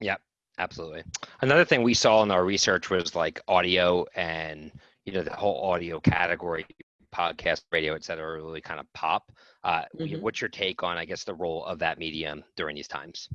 Yeah, absolutely. Another thing we saw in our research was like audio and you know the whole audio category podcast radio et cetera really kind of pop. Uh, mm-hmm. what's your take on i guess the role of that medium during these times?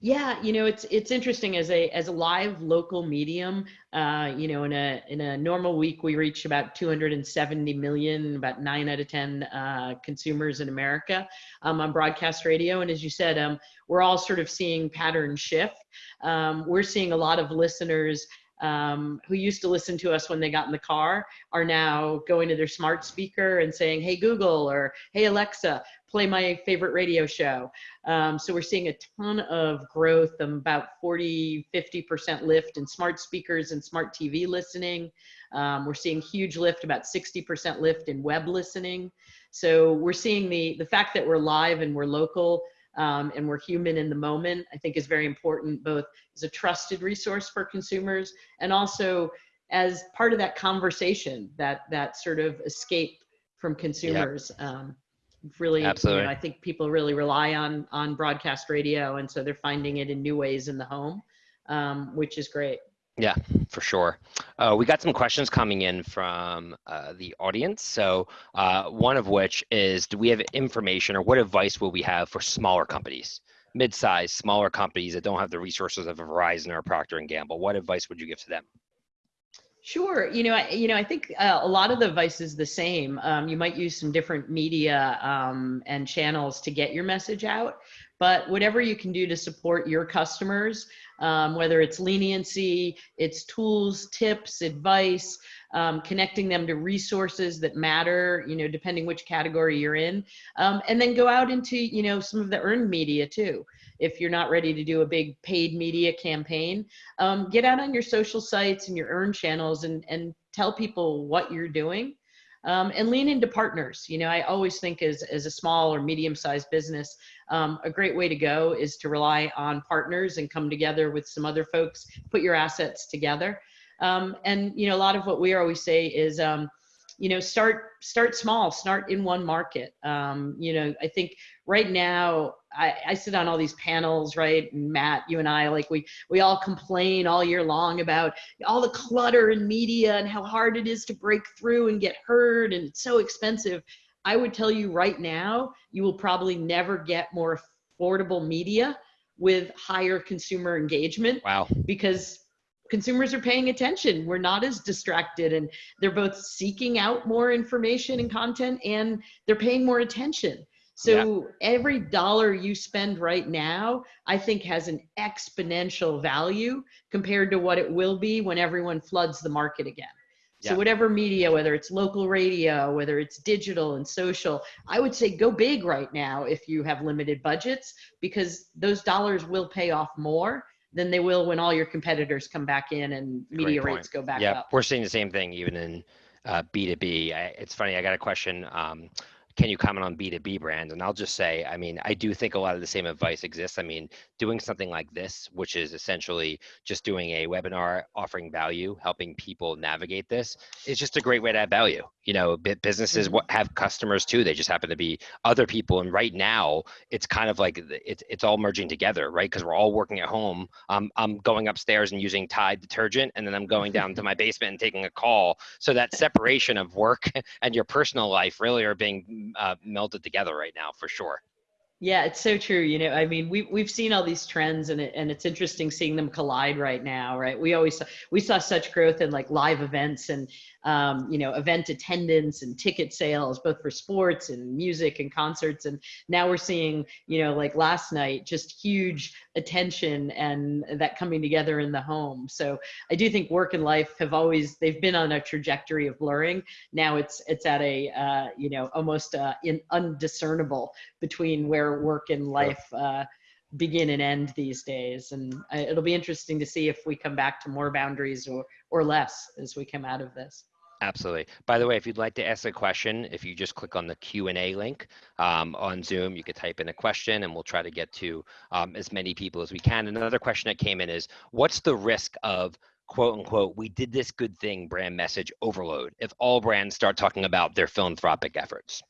Yeah you know it's it's interesting as a as a live local medium uh, you know in a in a normal week we reach about 270 million about 9 out of 10 uh, consumers in america um, on broadcast radio. And as you said um, we're all sort of seeing pattern shift. Um, we're seeing a lot of listeners um, who used to listen to us when they got in the car are now going to their smart speaker and saying, hey, Google, or hey, Alexa, play my favorite radio show. Um, so we're seeing a ton of growth, um, about 40, 50% lift in smart speakers and smart TV listening. Um, we're seeing huge lift, about 60% lift in web listening. So we're seeing the, the fact that we're live and we're local um, and we're human in the moment, I think is very important, both as a trusted resource for consumers and also as part of that conversation, that that sort of escape from consumers. Um, really, Absolutely. You know, I think people really rely on on broadcast radio, and so they're finding it in new ways in the home, um, which is great. Yeah, for sure. Uh, we got some questions coming in from uh, the audience. So uh, one of which is, do we have information or what advice will we have for smaller companies, mid-sized, smaller companies that don't have the resources of a Verizon or a Procter & Gamble? What advice would you give to them? Sure. You know, I, you know, I think uh, a lot of the advice is the same. Um, you might use some different media um, and channels to get your message out, but whatever you can do to support your customers, um, whether it's leniency, it's tools, tips, advice, um, connecting them to resources that matter, you know, depending which category you're in, um, and then go out into, you know, some of the earned media too if you're not ready to do a big paid media campaign, um, get out on your social sites and your earn channels and, and tell people what you're doing. Um, and lean into partners. You know, I always think as, as a small or medium sized business, um, a great way to go is to rely on partners and come together with some other folks, put your assets together. Um, and, you know, a lot of what we always say is, um, you know start start small start in one market um, you know i think right now I, I sit on all these panels right and matt you and i like we we all complain all year long about all the clutter in media and how hard it is to break through and get heard and it's so expensive i would tell you right now you will probably never get more affordable media with higher consumer engagement wow because consumers are paying attention. We're not as distracted and they're both seeking out more information and content and they're paying more attention. So yeah. every dollar you spend right now, I think has an exponential value compared to what it will be when everyone floods the market again. So yeah. whatever media, whether it's local radio, whether it's digital and social, I would say go big right now if you have limited budgets because those dollars will pay off more than they will when all your competitors come back in and media rates go back yeah, up. we're seeing the same thing even in uh, B2B. I, it's funny, I got a question. Um, can you comment on B2B brands? And I'll just say, I mean, I do think a lot of the same advice exists. I mean, doing something like this, which is essentially just doing a webinar offering value, helping people navigate this, is just a great way to add value. You know, businesses mm-hmm. have customers too. They just happen to be other people. And right now, it's kind of like it's it's all merging together, right? Because we're all working at home. Um, I'm going upstairs and using Tide detergent, and then I'm going down to my basement and taking a call. So that separation of work and your personal life really are being uh, melded together right now for sure. Yeah, it's so true. You know, I mean, we've we've seen all these trends, and it, and it's interesting seeing them collide right now, right? We always saw, we saw such growth in like live events and um, you know, event attendance and ticket sales, both for sports and music and concerts. And now we're seeing, you know, like last night, just huge attention and that coming together in the home. So I do think work and life have always, they've been on a trajectory of blurring. Now it's, it's at a, uh, you know, almost uh, in undiscernible between where work and life, uh, begin and end these days and it'll be interesting to see if we come back to more boundaries or or less as we come out of this Absolutely. By the way, if you'd like to ask a question, if you just click on the Q&A link um, on Zoom, you could type in a question and we'll try to get to um, as many people as we can. Another question that came in is, what's the risk of quote unquote, we did this good thing brand message overload if all brands start talking about their philanthropic efforts?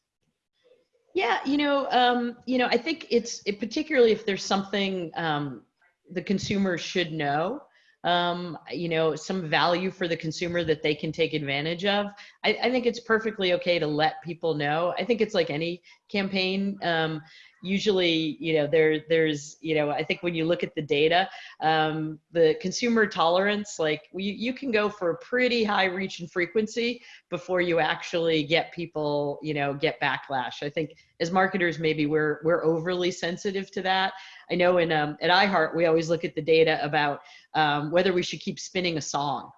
Yeah, you know, um, you know, I think it's it, particularly if there's something um, the consumer should know um, you know, some value for the consumer that they can take advantage of. I, I, think it's perfectly okay to let people know. I think it's like any campaign. Um, usually, you know, there there's, you know, I think when you look at the data, um, the consumer tolerance, like you, you can go for a pretty high reach and frequency before you actually get people, you know, get backlash. I think as marketers, maybe we're we're overly sensitive to that. I know in um, at iHeart we always look at the data about um, whether we should keep spinning a song.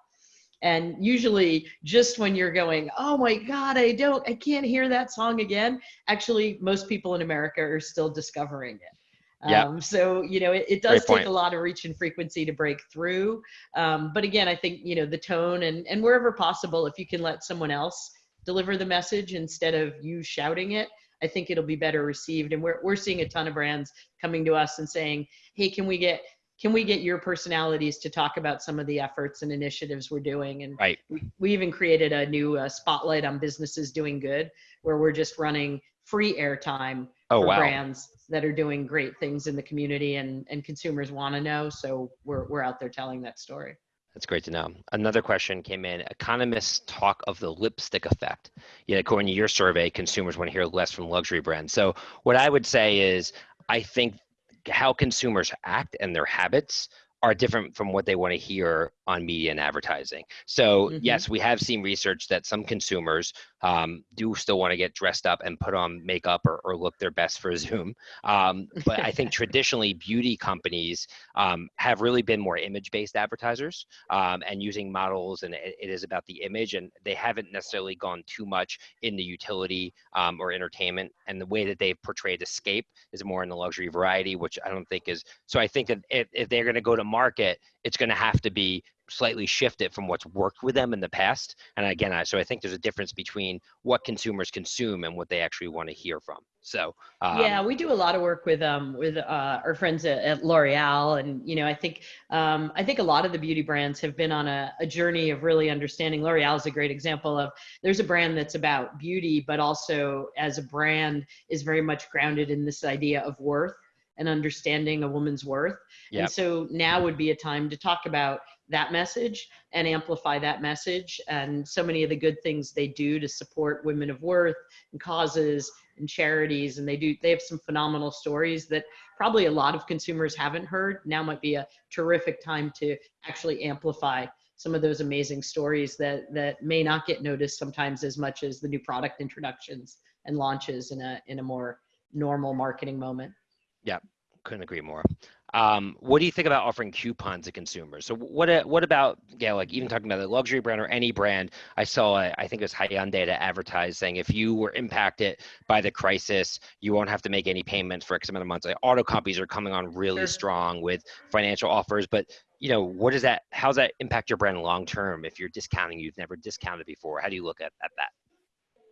And usually, just when you're going, oh my God, I don't, I can't hear that song again. Actually, most people in America are still discovering it. Yeah. Um, so you know, it, it does take a lot of reach and frequency to break through. Um, but again, I think you know the tone and and wherever possible, if you can let someone else deliver the message instead of you shouting it, I think it'll be better received. And we're we're seeing a ton of brands coming to us and saying, "Hey, can we get can we get your personalities to talk about some of the efforts and initiatives we're doing and right. we, we even created a new uh, spotlight on businesses doing good where we're just running free airtime oh, for wow. brands that are doing great things in the community and, and consumers want to know so we're, we're out there telling that story that's great to know. Another question came in. Economists talk of the lipstick effect. Yet, according to your survey, consumers want to hear less from luxury brands. So, what I would say is, I think how consumers act and their habits are different from what they want to hear on media and advertising. So mm-hmm. yes, we have seen research that some consumers um, do still want to get dressed up and put on makeup or, or look their best for Zoom. Um, but I think traditionally beauty companies um, have really been more image-based advertisers um, and using models, and it, it is about the image, and they haven't necessarily gone too much in the utility um, or entertainment. And the way that they've portrayed escape is more in the luxury variety, which I don't think is. So I think that if, if they're going to go to market, it's going to have to be slightly shifted from what's worked with them in the past. And again, I, so I think there's a difference between what consumers consume and what they actually want to hear from. So um, yeah, we do a lot of work with um with uh, our friends at, at L'Oreal, and you know I think um, I think a lot of the beauty brands have been on a, a journey of really understanding. L'Oreal is a great example of there's a brand that's about beauty, but also as a brand is very much grounded in this idea of worth and understanding a woman's worth. Yep. And so now would be a time to talk about that message and amplify that message and so many of the good things they do to support women of worth and causes and charities and they do they have some phenomenal stories that probably a lot of consumers haven't heard now might be a terrific time to actually amplify some of those amazing stories that that may not get noticed sometimes as much as the new product introductions and launches in a in a more normal marketing moment yeah couldn't agree more um, what do you think about offering coupons to consumers? So what uh, what about yeah, like even talking about the luxury brand or any brand? I saw I think it was Hyundai to advertise saying if you were impacted by the crisis, you won't have to make any payments for X amount of months. Like auto companies are coming on really sure. strong with financial offers, but you know what does that? How does that impact your brand long term if you're discounting you've never discounted before? How do you look at, at that?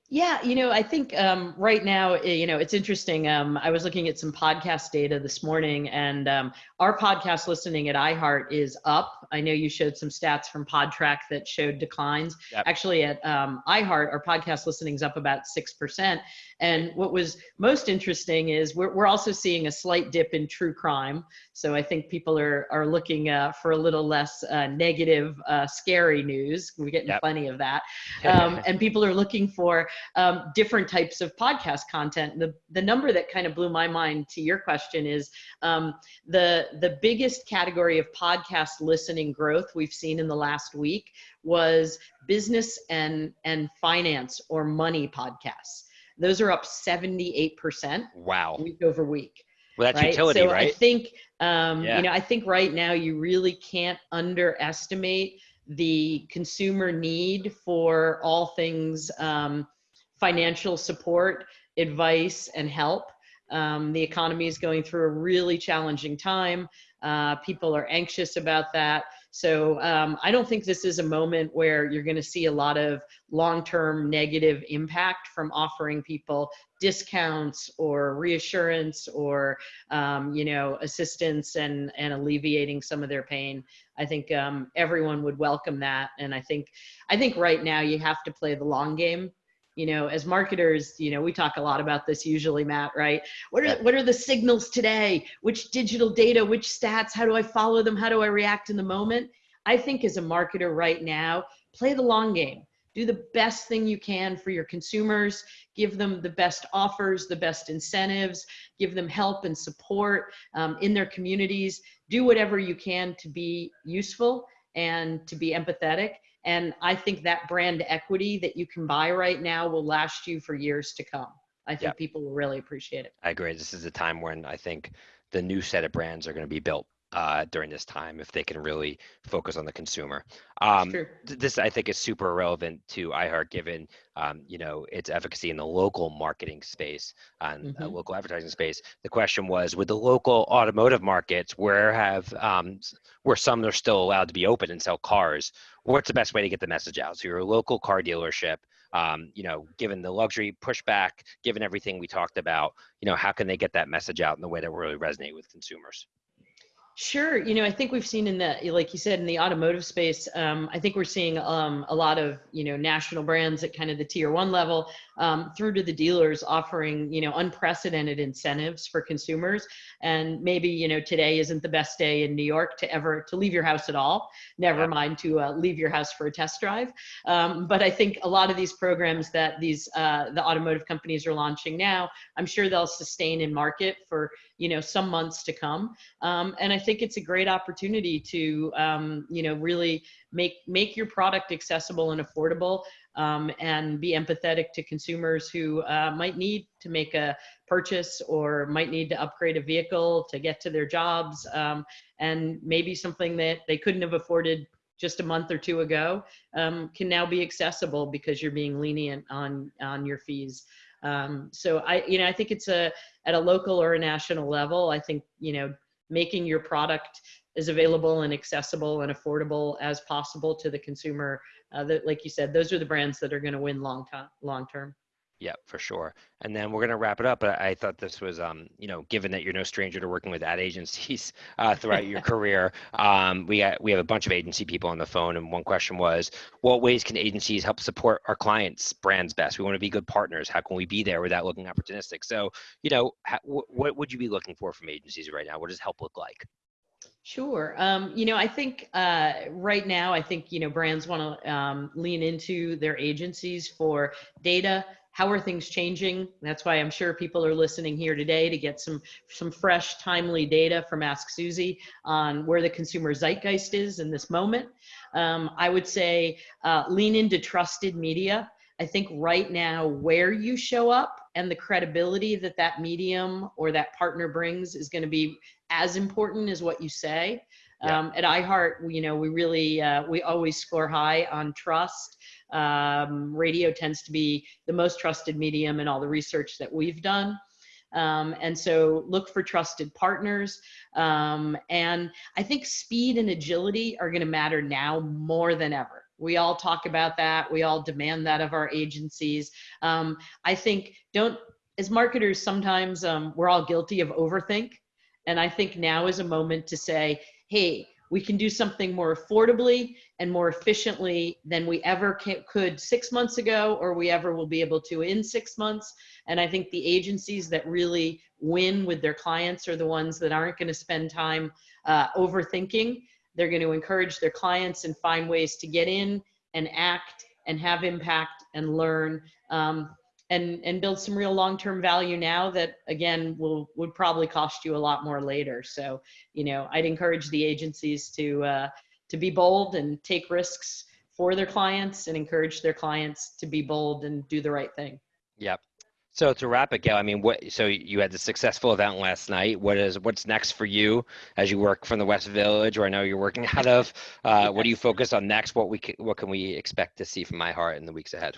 Yeah, you know, I think um, right now, eh, you know, it's interesting. Um, I was looking at some podcast data this morning, and um, our podcast listening at iHeart is up. I know you showed some stats from Podtrac that showed declines. Yep. Actually, at um, iHeart, our podcast listening is up about six percent. And what was most interesting is we're we're also seeing a slight dip in true crime. So I think people are are looking uh, for a little less uh, negative, uh, scary news. We're getting yep. plenty of that, um, and people are looking for um, different types of podcast content. The, the number that kind of blew my mind to your question is um, the, the biggest category of podcast listening growth we've seen in the last week was business and, and finance or money podcasts. Those are up 78%. Wow. Week over week. Well, that's right? utility, so right? I think, um, yeah. you know, I think right now you really can't underestimate the consumer need for all things um, financial support, advice, and help. Um, the economy is going through a really challenging time. Uh, people are anxious about that. So um, I don't think this is a moment where you're going to see a lot of long-term negative impact from offering people discounts or reassurance or um, you know assistance and and alleviating some of their pain. I think um, everyone would welcome that, and I think I think right now you have to play the long game you know as marketers you know we talk a lot about this usually matt right? What are what are the signals today? Which digital data which stats how do i follow them? How do i react in the moment? I think as a marketer right now play the long game. Do the best thing you can for your consumers. Give them the best offers the best incentives. Give them help and support um, in their communities. Do whatever you can to be useful and to be empathetic and I think that brand equity that you can buy right now will last you for years to come. I think yep. people will really appreciate it. I agree. This is a time when I think the new set of brands are going to be built uh, during this time if they can really focus on the consumer. Um, th- this I think is super relevant to iHeart given um, you know its efficacy in the local marketing space and uh, mm-hmm. uh, local advertising space. The question was with the local automotive markets where have um, where some are still allowed to be open and sell cars. What's the best way to get the message out? So you're a local car dealership. um, you know, given the luxury pushback, given everything we talked about, you know, how can they get that message out in the way that will really resonate with consumers? Sure. You know, I think we've seen in the, like you said, in the automotive space, um, I think we're seeing um, a lot of, you know, national brands at kind of the tier one level um, through to the dealers offering, you know, unprecedented incentives for consumers. And maybe, you know, today isn't the best day in New York to ever, to leave your house at all, never yeah. mind to uh, leave your house for a test drive. Um, but I think a lot of these programs that these, uh, the automotive companies are launching now, I'm sure they'll sustain in market for, you know, some months to come. Um, and I think it's a great opportunity to, um, you know, really make, make your product accessible and affordable um, and be empathetic to consumers who uh, might need to make a purchase or might need to upgrade a vehicle to get to their jobs um, and maybe something that they couldn't have afforded just a month or two ago um, can now be accessible because you're being lenient on on your fees. Um, so I, you know, I think it's a at a local or a national level. I think you know making your product as available and accessible and affordable as possible to the consumer. Uh, that, like you said, those are the brands that are going to win long time, long term. Yeah, for sure. And then we're going to wrap it up. But I thought this was, um, you know, given that you're no stranger to working with ad agencies uh, throughout your career, um, we we have a bunch of agency people on the phone, and one question was, what ways can agencies help support our clients' brands best? We want to be good partners. How can we be there without looking opportunistic? So, you know, how, what would you be looking for from agencies right now? What does help look like? Sure. Um, you know, I think uh, right now, I think, you know, brands want to um, lean into their agencies for data. How are things changing? That's why I'm sure people are listening here today to get some some fresh, timely data from Ask Suzy on where the consumer zeitgeist is in this moment. Um, I would say uh, lean into trusted media. I think right now, where you show up and the credibility that that medium or that partner brings is going to be as important as what you say. Yeah. Um, at iHeart, you know, we really, uh, we always score high on trust. Um, radio tends to be the most trusted medium in all the research that we've done. Um, and so look for trusted partners. Um, and I think speed and agility are going to matter now more than ever. We all talk about that. We all demand that of our agencies. Um, I think don't, as marketers, sometimes um, we're all guilty of overthink. And I think now is a moment to say, hey, we can do something more affordably and more efficiently than we ever could six months ago or we ever will be able to in six months. And I think the agencies that really win with their clients are the ones that aren't going to spend time uh, overthinking. They're going to encourage their clients and find ways to get in and act and have impact and learn. Um, and and build some real long-term value now that again will would probably cost you a lot more later so you know i'd encourage the agencies to uh, to be bold and take risks for their clients and encourage their clients to be bold and do the right thing yep so to wrap it, Gayle, I mean, what? So you had the successful event last night. What is what's next for you as you work from the West Village, or I know you're working out of? Uh, yes. What do you focus on next? What we what can we expect to see from iHeart in the weeks ahead?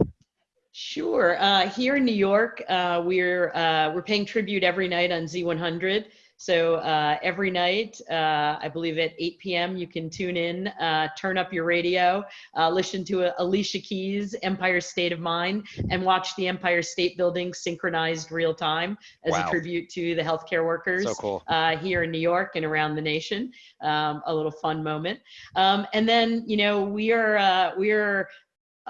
Sure. Uh, here in New York, uh, we're uh, we're paying tribute every night on Z100. So uh, every night, uh, I believe at 8 p.m., you can tune in, uh, turn up your radio, listen to Alicia Keys' Empire State of Mind, and watch the Empire State Building synchronized real time as wow. a tribute to the healthcare workers so cool. here in New York and around the nation. Um, a little fun moment. Um, and then, you know, we are we are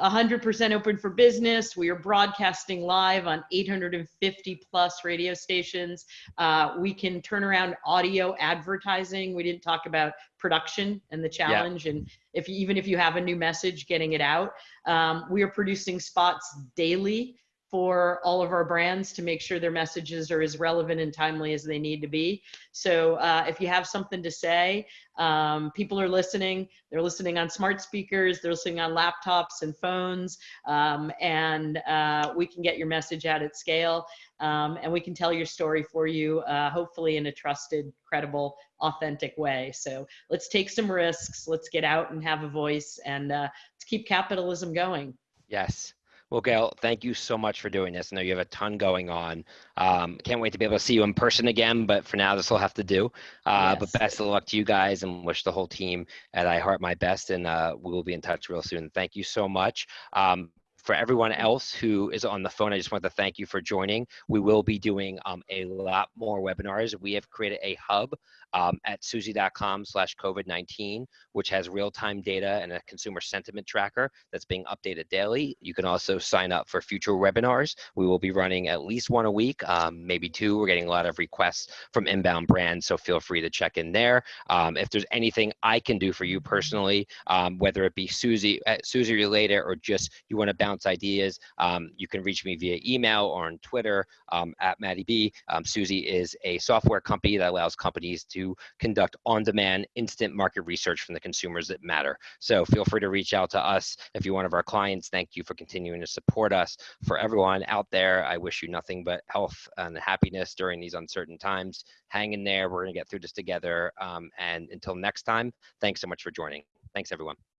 100% open for business. We are broadcasting live on 850 plus radio stations. Uh, we can turn around audio advertising. We didn't talk about production and the challenge, yeah. and if you even if you have a new message, getting it out. Um, we are producing spots daily for all of our brands to make sure their messages are as relevant and timely as they need to be. So uh, if you have something to say, um, people are listening. They're listening on smart speakers. They're listening on laptops and phones. Um, and uh, we can get your message out at scale. Um, and we can tell your story for you, uh, hopefully in a trusted, credible, authentic way. So let's take some risks. Let's get out and have a voice and uh, let's keep capitalism going. Yes. Well, Gayle, thank you so much for doing this. I know you have a ton going on. Um, can't wait to be able to see you in person again, but for now, this will have to do. Uh, yes. But best of luck to you guys and wish the whole team at iHeart my best, and uh, we will be in touch real soon. Thank you so much. Um, for everyone else who is on the phone, I just want to thank you for joining. We will be doing um, a lot more webinars. We have created a hub um, at suzy.com slash COVID-19, which has real-time data and a consumer sentiment tracker that's being updated daily. You can also sign up for future webinars. We will be running at least one a week, um, maybe two. We're getting a lot of requests from inbound brands, so feel free to check in there. Um, if there's anything I can do for you personally, um, whether it be Suzy, uh, Suzy related or just you want to bounce ideas, um, you can reach me via email or on Twitter um, at Maddie B. Suzy is a software company that allows companies to conduct on-demand instant market research from the consumers that matter. So feel free to reach out to us if you're one of our clients. Thank you for continuing to support us. For everyone out there, I wish you nothing but health and happiness during these uncertain times. Hang in there. We're going to get through this together. Um, and until next time, thanks so much for joining. Thanks, everyone.